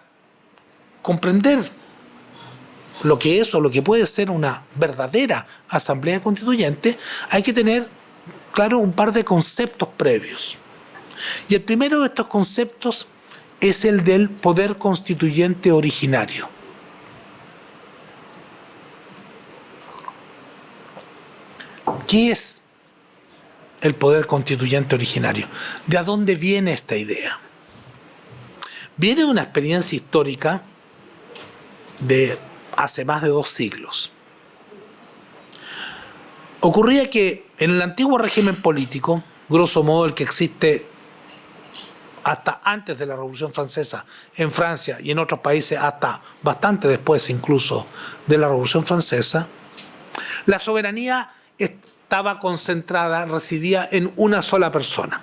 comprender lo que es o lo que puede ser una verdadera asamblea constituyente, hay que tener, claro, un par de conceptos previos. Y el primero de estos conceptos es el del poder constituyente originario. ¿Qué es el poder constituyente originario? ¿De dónde viene esta idea? Viene de una experiencia histórica de hace más de dos siglos. Ocurría que en el antiguo régimen político, grosso modo el que existe hasta antes de la Revolución Francesa en Francia y en otros países hasta bastante después incluso de la Revolución Francesa, la soberanía estaba concentrada, residía en una sola persona,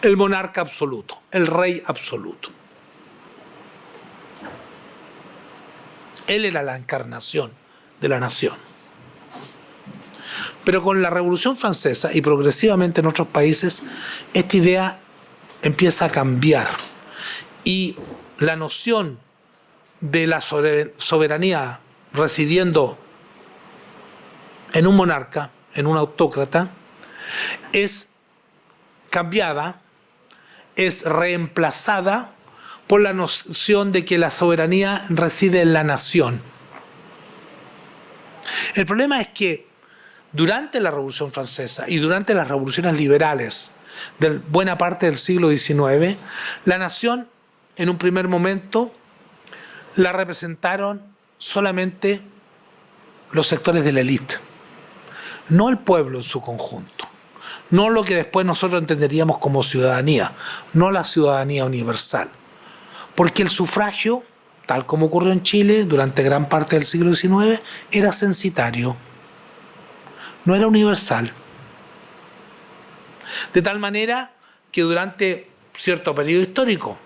el monarca absoluto, el rey absoluto. Él era la encarnación de la nación. Pero con la Revolución Francesa y progresivamente en otros países, esta idea empieza a cambiar y la noción de la soberanía residiendo en un monarca, en un autócrata, es cambiada, es reemplazada por la noción de que la soberanía reside en la nación. El problema es que durante la Revolución Francesa y durante las revoluciones liberales de buena parte del siglo XIX, la nación en un primer momento la representaron solamente los sectores de la élite, no el pueblo en su conjunto, no lo que después nosotros entenderíamos como ciudadanía, no la ciudadanía universal, porque el sufragio, tal como ocurrió en Chile durante gran parte del siglo XIX, era censitario, no era universal. De tal manera que durante cierto periodo histórico,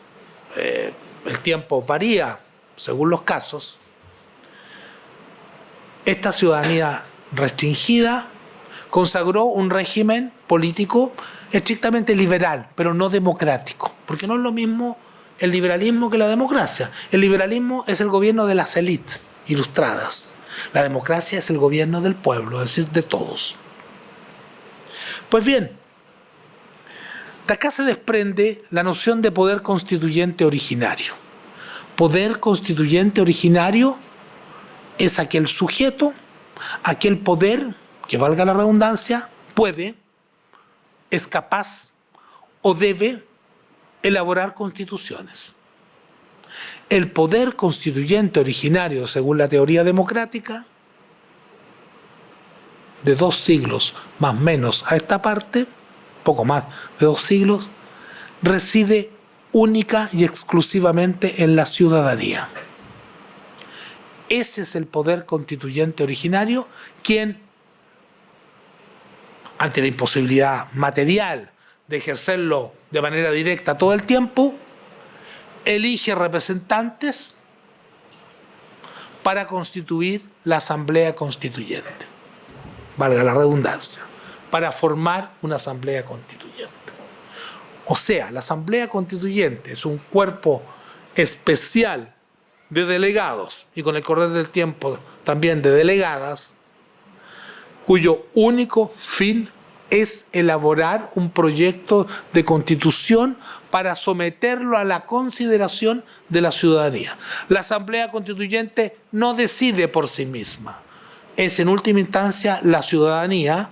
eh, el tiempo varía según los casos, esta ciudadanía restringida consagró un régimen político estrictamente liberal, pero no democrático, porque no es lo mismo el liberalismo que la democracia. El liberalismo es el gobierno de las élites ilustradas. La democracia es el gobierno del pueblo, es decir, de todos. Pues bien, de acá se desprende la noción de poder constituyente originario. Poder constituyente originario es aquel sujeto, aquel poder, que valga la redundancia, puede, es capaz o debe elaborar constituciones. El poder constituyente originario, según la teoría democrática, de dos siglos más menos a esta parte, poco más de dos siglos, reside única y exclusivamente en la ciudadanía. Ese es el poder constituyente originario, quien, ante la imposibilidad material de ejercerlo de manera directa todo el tiempo, elige representantes para constituir la Asamblea Constituyente. Valga la redundancia para formar una asamblea constituyente. O sea, la asamblea constituyente es un cuerpo especial de delegados y con el correr del tiempo también de delegadas, cuyo único fin es elaborar un proyecto de constitución para someterlo a la consideración de la ciudadanía. La Asamblea Constituyente no decide por sí misma, es en última instancia la ciudadanía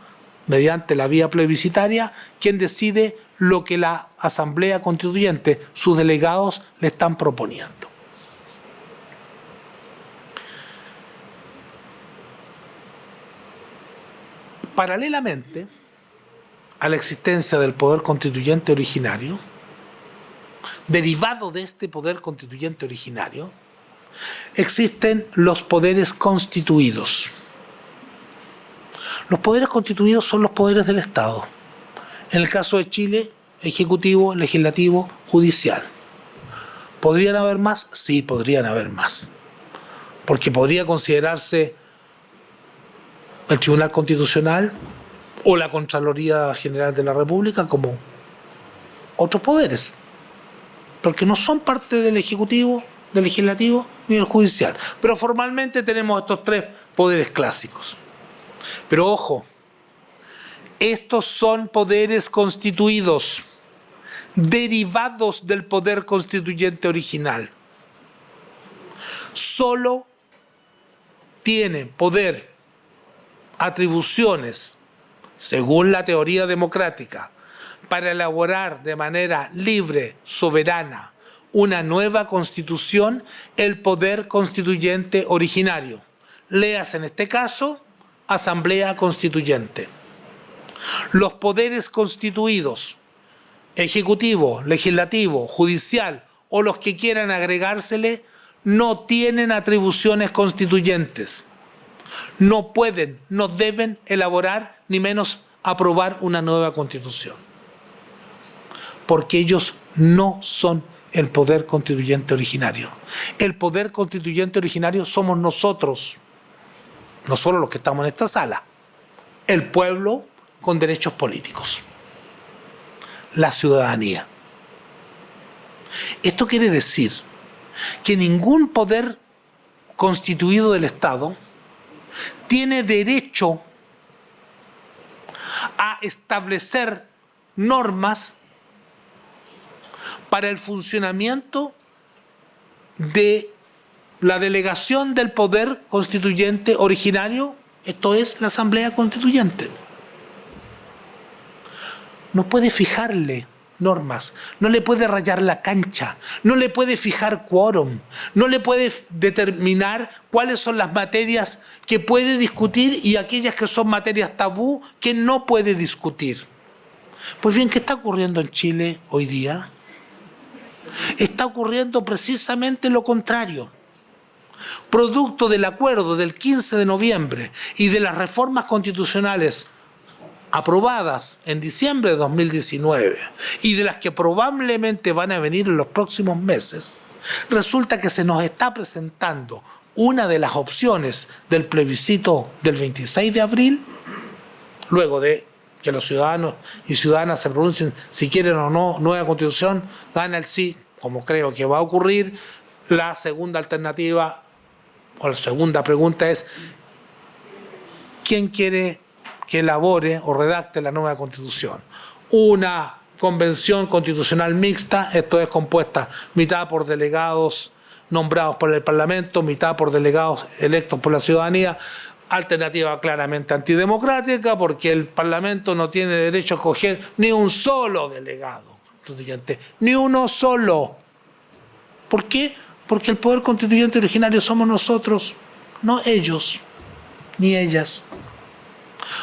mediante la vía plebiscitaria, quien decide lo que la Asamblea Constituyente, sus delegados, le están proponiendo. Paralelamente a la existencia del poder constituyente originario, derivado de este poder constituyente originario, existen los poderes constituidos. Los poderes constituidos son los poderes del Estado. En el caso de Chile, ejecutivo, legislativo, judicial. ¿Podrían haber más? Sí, podrían haber más. porque podría considerarse el Tribunal Constitucional o la Contraloría General de la República como otros poderes, porque no son parte del Ejecutivo, del Legislativo ni del Judicial. Pero formalmente tenemos estos tres poderes clásicos. Pero ojo, estos son poderes constituidos, derivados del poder constituyente original. Solo tiene poder, atribuciones, según la teoría democrática, para elaborar de manera libre, soberana, una nueva constitución, el poder constituyente originario. Leas en este caso, Asamblea Constituyente. Los poderes constituidos, ejecutivo, legislativo, judicial o los que quieran agregársele, no tienen atribuciones constituyentes. No pueden, no deben elaborar, ni menos aprobar una nueva constitución. Porque ellos no son el poder constituyente originario. El poder constituyente originario somos nosotros, no solo los que estamos en esta sala, el pueblo con derechos políticos, la ciudadanía. Esto quiere decir que ningún poder constituido del Estado tiene derecho a establecer normas para el funcionamiento de la delegación del poder constituyente originario, esto es la Asamblea Constituyente. No puede fijarle normas, no le puede rayar la cancha, no le puede fijar quórum, no le puede determinar cuáles son las materias que puede discutir y aquellas que son materias tabú que no puede discutir. Pues bien, ¿qué está ocurriendo en Chile hoy día? Está ocurriendo precisamente lo contrario. Producto del acuerdo del 15 de noviembre y de las reformas constitucionales aprobadas en diciembre de 2019 y de las que probablemente van a venir en los próximos meses, resulta que se nos está presentando una de las opciones del plebiscito del 26 de abril, luego de que los ciudadanos y ciudadanas se pronuncien si quieren o no nueva constitución, gana el sí, como creo que va a ocurrir. La segunda alternativa o la segunda pregunta es, ¿quién quiere que elabore o redacte la nueva constitución? Una convención constitucional mixta, esto es compuesta mitad por delegados nombrados por el Parlamento, mitad por delegados electos por la ciudadanía, alternativa claramente antidemocrática porque el Parlamento no tiene derecho a escoger ni un solo delegado constituyente, ni uno solo. ¿Por qué? Porque el poder constituyente originario somos nosotros, no ellos, ni ellas.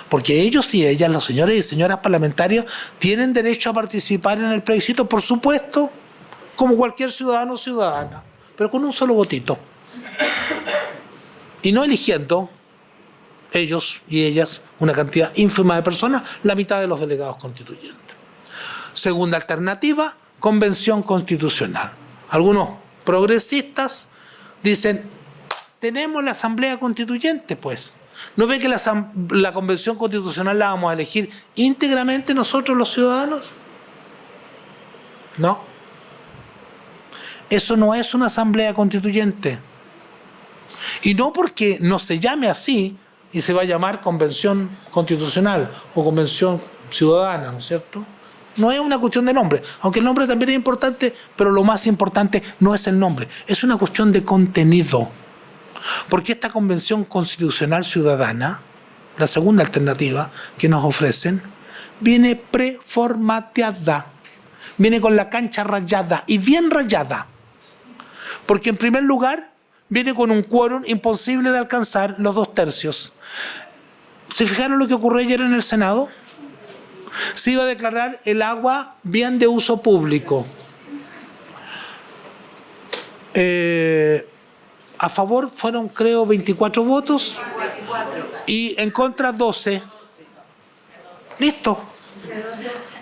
Porque ellos y ellas, los señores y señoras parlamentarios, tienen derecho a participar en el plebiscito, por supuesto, como cualquier ciudadano o ciudadana, pero con un solo votito. Y no eligiendo ellos y ellas, una cantidad ínfima de personas, la mitad de los delegados constituyentes. Segunda alternativa, convención constitucional. Algunos progresistas dicen, tenemos la asamblea constituyente, pues. ¿No ve que la, la convención constitucional la vamos a elegir íntegramente nosotros los ciudadanos? No. Eso no es una asamblea constituyente. Y no porque no se llame así, y se va a llamar convención constitucional o convención ciudadana, ¿no es cierto? No es una cuestión de nombre, aunque el nombre también es importante, pero lo más importante no es el nombre, es una cuestión de contenido. Porque esta convención constitucional ciudadana, la segunda alternativa que nos ofrecen, viene preformateada, viene con la cancha rayada y bien rayada. Porque en primer lugar viene con un quórum imposible de alcanzar los dos tercios. ¿Se fijaron lo que ocurrió ayer en el Senado? Se iba a declarar el agua bien de uso público. Eh, a favor fueron, creo, 24 votos y en contra 12. Listo.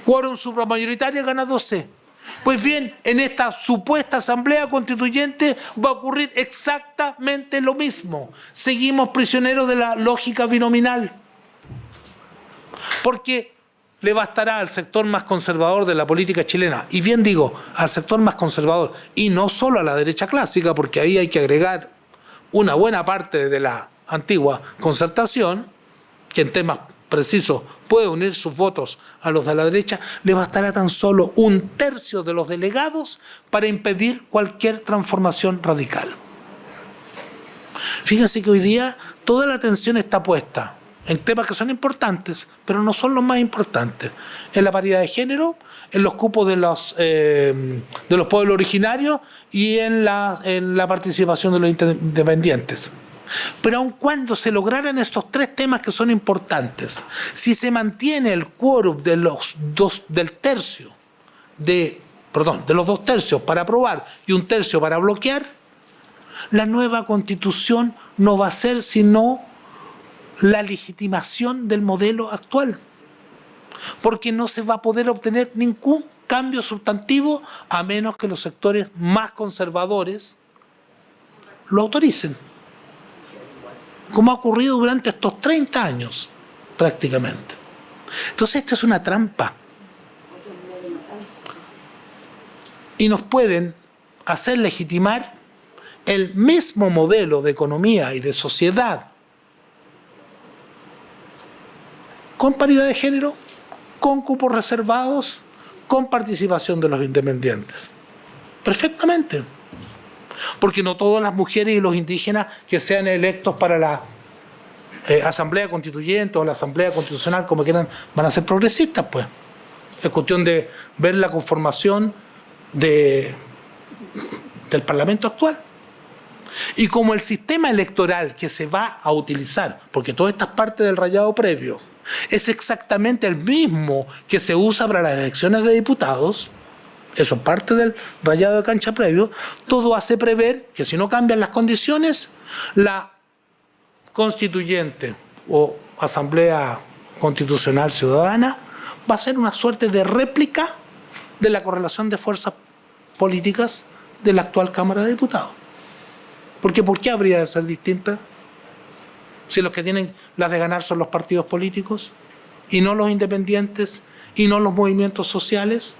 Quórum supramayoritario gana 12. Pues bien, en esta supuesta asamblea constituyente va a ocurrir exactamente lo mismo. Seguimos prisioneros de la lógica binominal. Porque le bastará al sector más conservador de la política chilena, y bien digo, al sector más conservador, y no solo a la derecha clásica, porque ahí hay que agregar una buena parte de la antigua concertación, que en temas precisos puede unir sus votos a los de la derecha, le bastará tan solo un tercio de los delegados para impedir cualquier transformación radical. Fíjense que hoy día toda la atención está puesta en temas que son importantes, pero no son los más importantes. En la paridad de género, en los cupos de los, eh, de los pueblos originarios y en la, en la participación de los independientes. Pero aun cuando se lograran estos tres temas que son importantes, si se mantiene el quórum de los dos, del tercio, de, perdón, de los dos tercios para aprobar y un tercio para bloquear, la nueva constitución no va a ser sino la legitimación del modelo actual. Porque no se va a poder obtener ningún cambio sustantivo a menos que los sectores más conservadores lo autoricen como ha ocurrido durante estos 30 años, prácticamente. Entonces, esta es una trampa. Y nos pueden hacer legitimar el mismo modelo de economía y de sociedad con paridad de género, con cupos reservados, con participación de los independientes. Perfectamente porque no todas las mujeres y los indígenas que sean electos para la eh, Asamblea Constituyente o la Asamblea Constitucional, como quieran, van a ser progresistas, pues. Es cuestión de ver la conformación de, del Parlamento actual. Y como el sistema electoral que se va a utilizar, porque todas estas partes del rayado previo, es exactamente el mismo que se usa para las elecciones de diputados, eso parte del rayado de cancha previo, todo hace prever que si no cambian las condiciones, la constituyente o asamblea constitucional ciudadana va a ser una suerte de réplica de la correlación de fuerzas políticas de la actual Cámara de Diputados. Porque ¿por qué habría de ser distinta? Si los que tienen las de ganar son los partidos políticos y no los independientes y no los movimientos sociales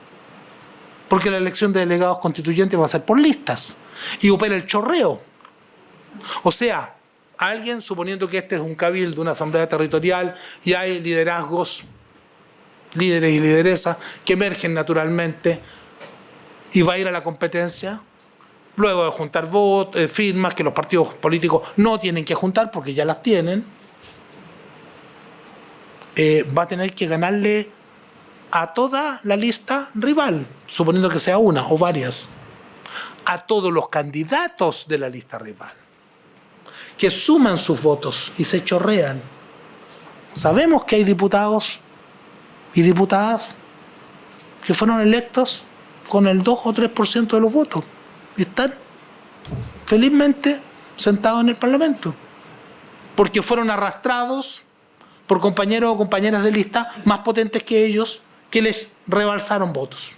porque la elección de delegados constituyentes va a ser por listas y opera el chorreo. O sea, alguien, suponiendo que este es un cabildo, una asamblea territorial y hay liderazgos, líderes y lideresas que emergen naturalmente y va a ir a la competencia, luego de juntar votos, eh, firmas que los partidos políticos no tienen que juntar porque ya las tienen, eh, va a tener que ganarle a toda la lista rival, suponiendo que sea una o varias, a todos los candidatos de la lista rival, que suman sus votos y se chorrean. Sabemos que hay diputados y diputadas que fueron electos con el 2 o 3% de los votos y están felizmente sentados en el Parlamento, porque fueron arrastrados por compañeros o compañeras de lista más potentes que ellos que les rebalsaron votos.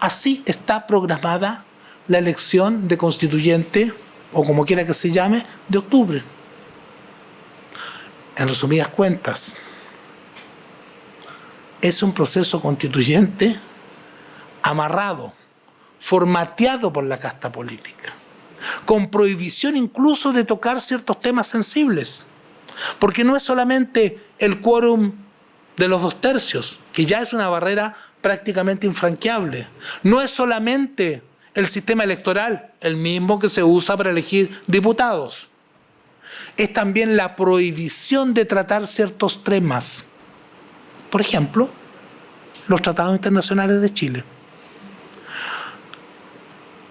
Así está programada la elección de constituyente, o como quiera que se llame, de octubre. En resumidas cuentas, es un proceso constituyente amarrado, formateado por la casta política, con prohibición incluso de tocar ciertos temas sensibles, porque no es solamente el quórum de los dos tercios, que ya es una barrera prácticamente infranqueable. No es solamente el sistema electoral, el mismo que se usa para elegir diputados. Es también la prohibición de tratar ciertos temas. Por ejemplo, los tratados internacionales de Chile.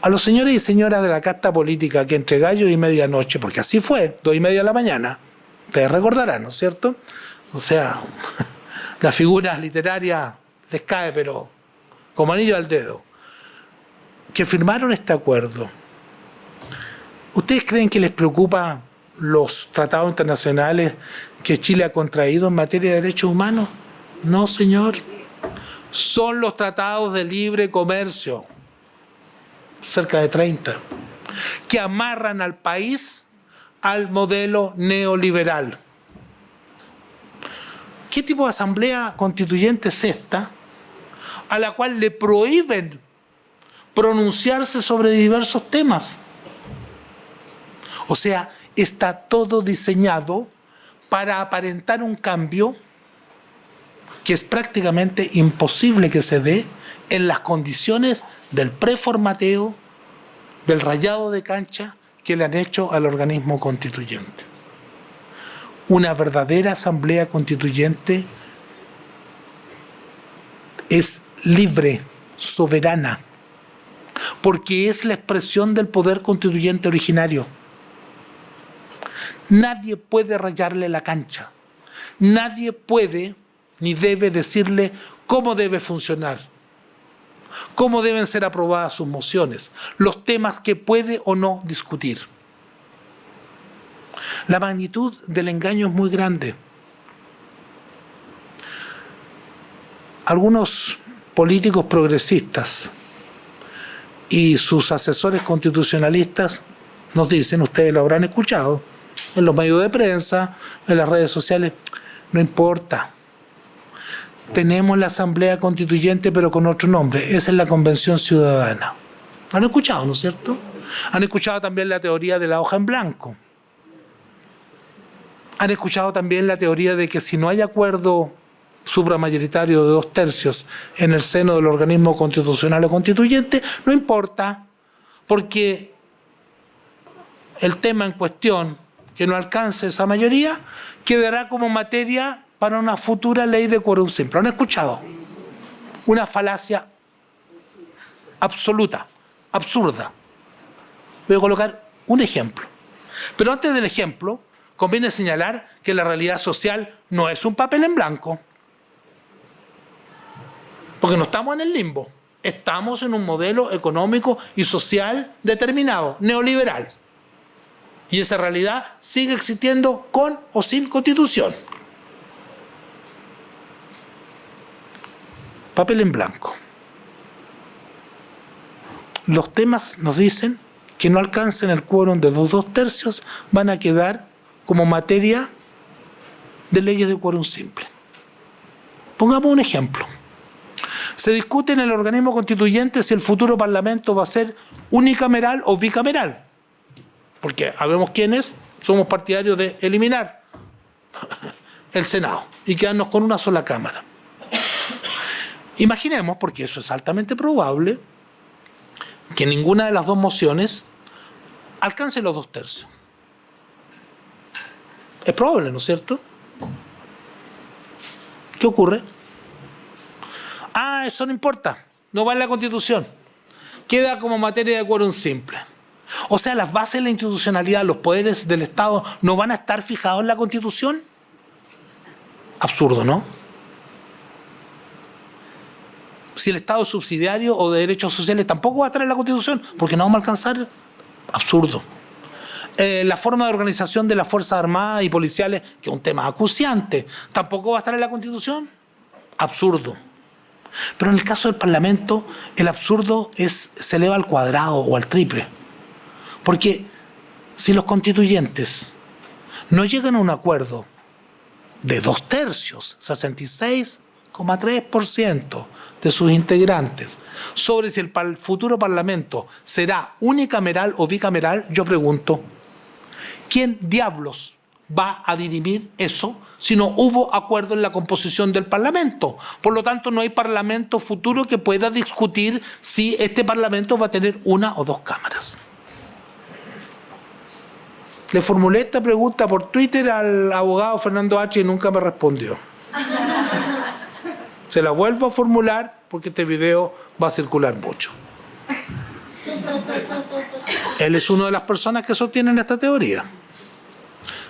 A los señores y señoras de la casta política que entre gallo y medianoche, porque así fue, dos y media de la mañana, ustedes recordarán, ¿no es cierto? O sea, la figura literaria les cae, pero como anillo al dedo, que firmaron este acuerdo. ¿Ustedes creen que les preocupa los tratados internacionales que Chile ha contraído en materia de derechos humanos? No, señor. son los tratados de libre comercio, cerca de 30, que amarran al país al modelo neoliberal. ¿Qué tipo de asamblea constituyente es esta a la cual le prohíben pronunciarse sobre diversos temas? O sea, está todo diseñado para aparentar un cambio que es prácticamente imposible que se dé en las condiciones del preformateo, del rayado de cancha que le han hecho al organismo constituyente. Una verdadera asamblea constituyente es libre, soberana, porque es la expresión del poder constituyente originario. Nadie puede rayarle la cancha. Nadie puede ni debe decirle cómo debe funcionar, cómo deben ser aprobadas sus mociones, los temas que puede o no discutir. La magnitud del engaño es muy grande. Algunos políticos progresistas y sus asesores constitucionalistas nos dicen, ustedes lo habrán escuchado, en los medios de prensa, en las redes sociales, no importa, tenemos la Asamblea Constituyente pero con otro nombre. Esa es la Convención Ciudadana. ¿Han escuchado, no es cierto? Han escuchado también la teoría de la hoja en blanco. Han escuchado también la teoría de que si no hay acuerdo supramayoritario de dos tercios en el seno del organismo constitucional o constituyente, no importa, porque el tema en cuestión que no alcance esa mayoría quedará como materia para una futura ley de quórum simple. ¿Han escuchado? Una falacia absoluta, absurda. Voy a colocar un ejemplo. Pero antes del ejemplo, conviene señalar que la realidad social no es un papel en blanco. Porque no estamos en el limbo. Estamos en un modelo económico y social determinado, neoliberal. Y esa realidad sigue existiendo con o sin constitución. papel en blanco. Los temas nos dicen que no alcancen el quórum de los dos tercios van a quedar como materia de leyes de quórum simple. Pongamos un ejemplo. Se discute en el organismo constituyente si el futuro parlamento va a ser unicameral o bicameral. Porque sabemos quiénes somos partidarios de eliminar el Senado y quedarnos con una sola Cámara. Imaginemos, porque eso es altamente probable, que ninguna de las dos mociones alcance los dos tercios. Es probable, ¿no es cierto? ¿Qué ocurre? Ah, eso no importa, no va en la Constitución. Queda como materia de quórum simple. O sea, las bases de la institucionalidad, los poderes del Estado, ¿no van a estar fijados en la Constitución? Absurdo, ¿no? si el Estado es subsidiario o de derechos sociales tampoco va a estar en la Constitución, porque no vamos a alcanzar. Absurdo. Eh, la forma de organización de las Fuerzas Armadas y Policiales, que es un tema acuciante, tampoco va a estar en la Constitución. Absurdo. Pero en el caso del Parlamento, el absurdo es, se eleva al cuadrado o al triple. Porque si los constituyentes no llegan a un acuerdo de dos tercios, 66,3%, de sus integrantes sobre si el futuro Parlamento será unicameral o bicameral, yo pregunto, ¿quién diablos va a dirimir eso si no hubo acuerdo en la composición del Parlamento? Por lo tanto, no hay Parlamento futuro que pueda discutir si este Parlamento va a tener una o dos cámaras. Le formulé esta pregunta por Twitter al abogado Fernando H. y nunca me respondió. Se la vuelvo a formular porque este video va a circular mucho. Él es una de las personas que sostienen esta teoría.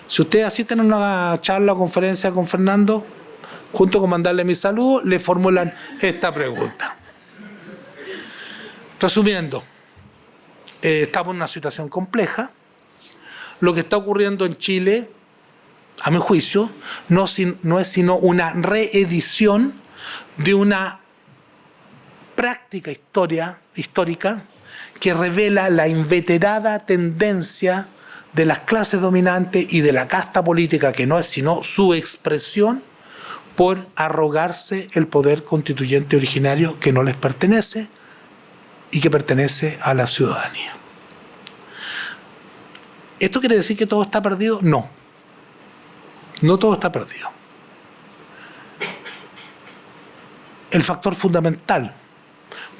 Si ustedes asisten a una charla o conferencia con Fernando, junto con mandarle mi saludo, le formulan esta pregunta. Resumiendo, eh, estamos en una situación compleja. Lo que está ocurriendo en Chile, a mi juicio, no, no es sino una reedición de una práctica historia, histórica que revela la inveterada tendencia de las clases dominantes y de la casta política, que no es sino su expresión, por arrogarse el poder constituyente originario que no les pertenece y que pertenece a la ciudadanía. ¿Esto quiere decir que todo está perdido? No. No todo está perdido. El factor fundamental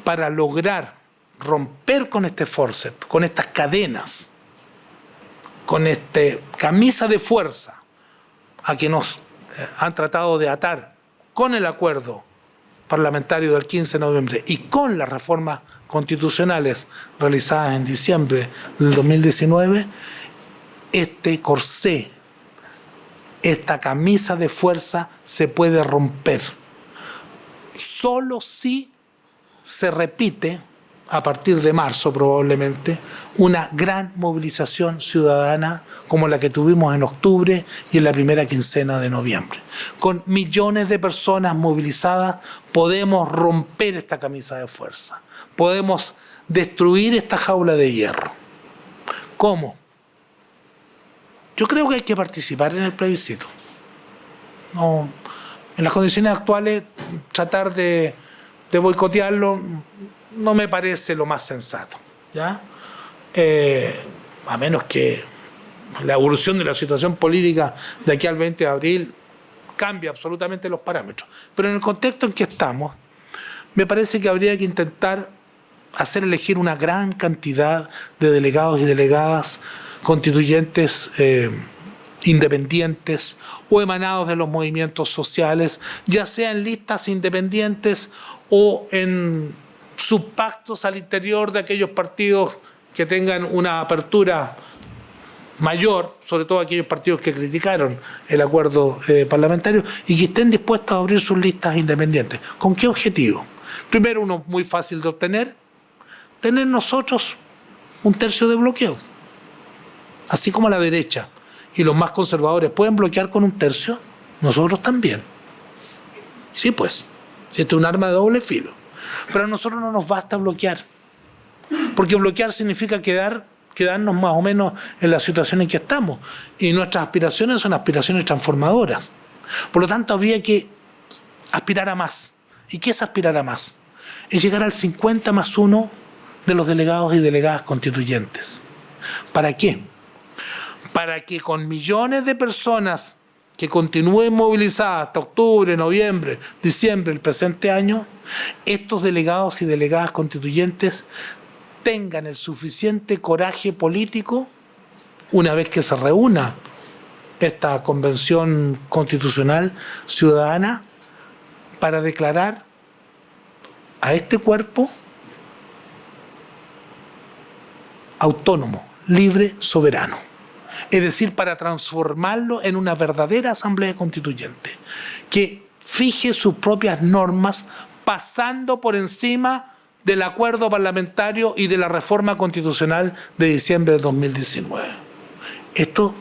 para lograr romper con este forceps, con estas cadenas, con este camisa de fuerza a que nos eh, han tratado de atar con el acuerdo parlamentario del 15 de noviembre y con las reformas constitucionales realizadas en diciembre del 2019, este corsé, esta camisa de fuerza se puede romper. Solo si se repite a partir de marzo probablemente, una gran movilización ciudadana como la que tuvimos en octubre y en la primera quincena de noviembre. Con millones de personas movilizadas podemos romper esta camisa de fuerza, podemos destruir esta jaula de hierro. ¿Cómo? Yo creo que hay que participar en el plebiscito. No, en las condiciones actuales, tratar de, de boicotearlo no me parece lo más sensato. ¿ya? Eh, a menos que la evolución de la situación política de aquí al 20 de abril cambie absolutamente los parámetros. Pero en el contexto en que estamos, me parece que habría que intentar hacer elegir una gran cantidad de delegados y delegadas constituyentes eh, independientes o emanados de los movimientos sociales, ya sea en listas independientes o en subpactos al interior de aquellos partidos que tengan una apertura mayor, sobre todo aquellos partidos que criticaron el acuerdo eh, parlamentario y que estén dispuestos a abrir sus listas independientes. ¿Con qué objetivo? Primero, uno muy fácil de obtener, tener nosotros un tercio de bloqueo. Así como la derecha y los más conservadores pueden bloquear con un tercio, nosotros también. Sí, pues, si esto es un arma de doble filo. Pero a nosotros no nos basta bloquear. Porque bloquear significa quedar, quedarnos más o menos en la situación en que estamos. Y nuestras aspiraciones son aspiraciones transformadoras. Por lo tanto, habría que aspirar a más. ¿Y qué es aspirar a más? Es llegar al 50 más 1 de los delegados y delegadas constituyentes. ¿Para qué? Para que con millones de personas que continúen movilizadas hasta octubre, noviembre, diciembre del presente año, estos delegados y delegadas constituyentes tengan el suficiente coraje político una vez que se reúna esta convención constitucional ciudadana para declarar a este cuerpo autónomo, libre, soberano es decir, para transformarlo en una verdadera asamblea constituyente, que fije sus propias normas pasando por encima del acuerdo parlamentario y de la reforma constitucional de diciembre de 2019. Esto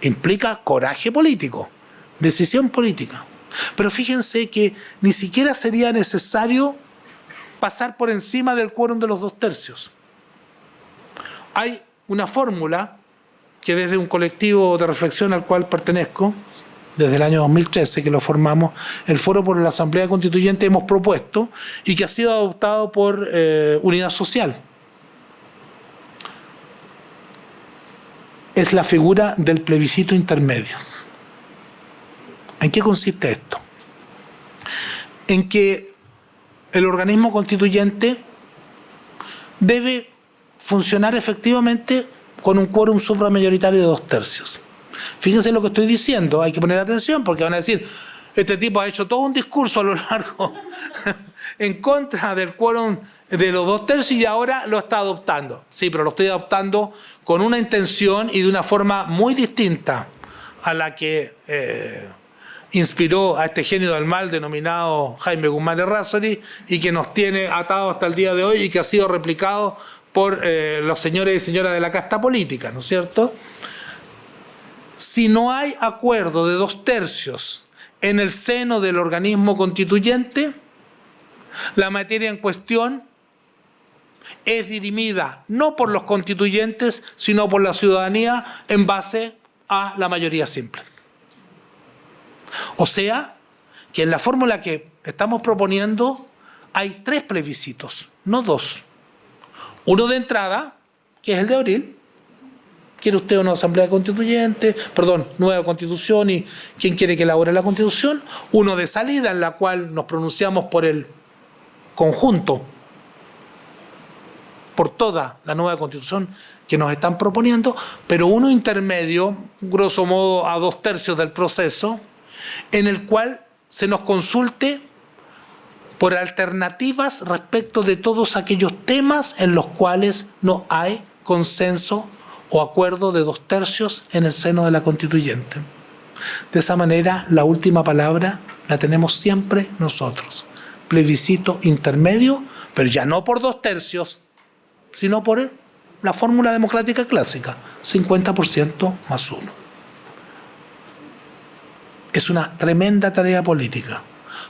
implica coraje político, decisión política. Pero fíjense que ni siquiera sería necesario pasar por encima del quórum de los dos tercios. Hay una fórmula que desde un colectivo de reflexión al cual pertenezco, desde el año 2013 que lo formamos, el Foro por la Asamblea Constituyente hemos propuesto y que ha sido adoptado por eh, Unidad Social. Es la figura del plebiscito intermedio. ¿En qué consiste esto? En que el organismo constituyente debe funcionar efectivamente con un quórum supramayoritario de dos tercios. Fíjense lo que estoy diciendo, hay que poner atención porque van a decir, este tipo ha hecho todo un discurso a lo largo en contra del quórum de los dos tercios y ahora lo está adoptando. Sí, pero lo estoy adoptando con una intención y de una forma muy distinta a la que eh, inspiró a este genio del mal denominado Jaime Guzmán Errázuri y que nos tiene atado hasta el día de hoy y que ha sido replicado por eh, los señores y señoras de la casta política, ¿no es cierto? Si no hay acuerdo de dos tercios en el seno del organismo constituyente, La materia en cuestión es dirimida no por los constituyentes, sino por la ciudadanía en base a la mayoría simple. O sea, que en la fórmula que estamos proponiendo hay tres plebiscitos, no dos. Uno de entrada, que es el de abril. ¿Quiere usted una asamblea constituyente? Perdón, nueva constitución y quién quiere que elabore la constitución. Uno de salida, en la cual nos pronunciamos por el conjunto, por toda la nueva constitución que nos están proponiendo, pero uno intermedio, grosso modo a dos tercios del proceso, en el cual se nos consulte por alternativas respecto de todos aquellos temas en los cuales no hay consenso o acuerdo de dos tercios en el seno de la constituyente. De esa manera, la última palabra la tenemos siempre nosotros. Plebiscito intermedio, pero ya no por dos tercios, sino por la fórmula democrática clásica, 50% más uno. Es una tremenda tarea política,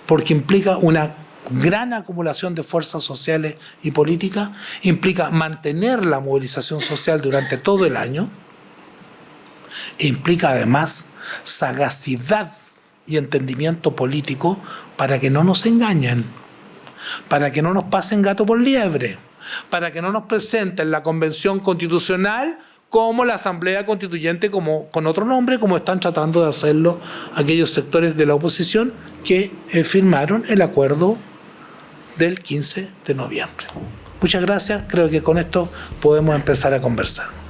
porque implica una gran acumulación de fuerzas sociales y políticas, implica mantener la movilización social durante todo el año, implica además sagacidad y entendimiento político para que no nos engañen, para que no nos pasen gato por liebre, para que no nos presenten la convención constitucional como la Asamblea Constituyente como, con otro nombre, como están tratando de hacerlo aquellos sectores de la oposición que eh, firmaron el acuerdo del 15 de noviembre. Muchas gracias, creo que con esto podemos empezar a conversar.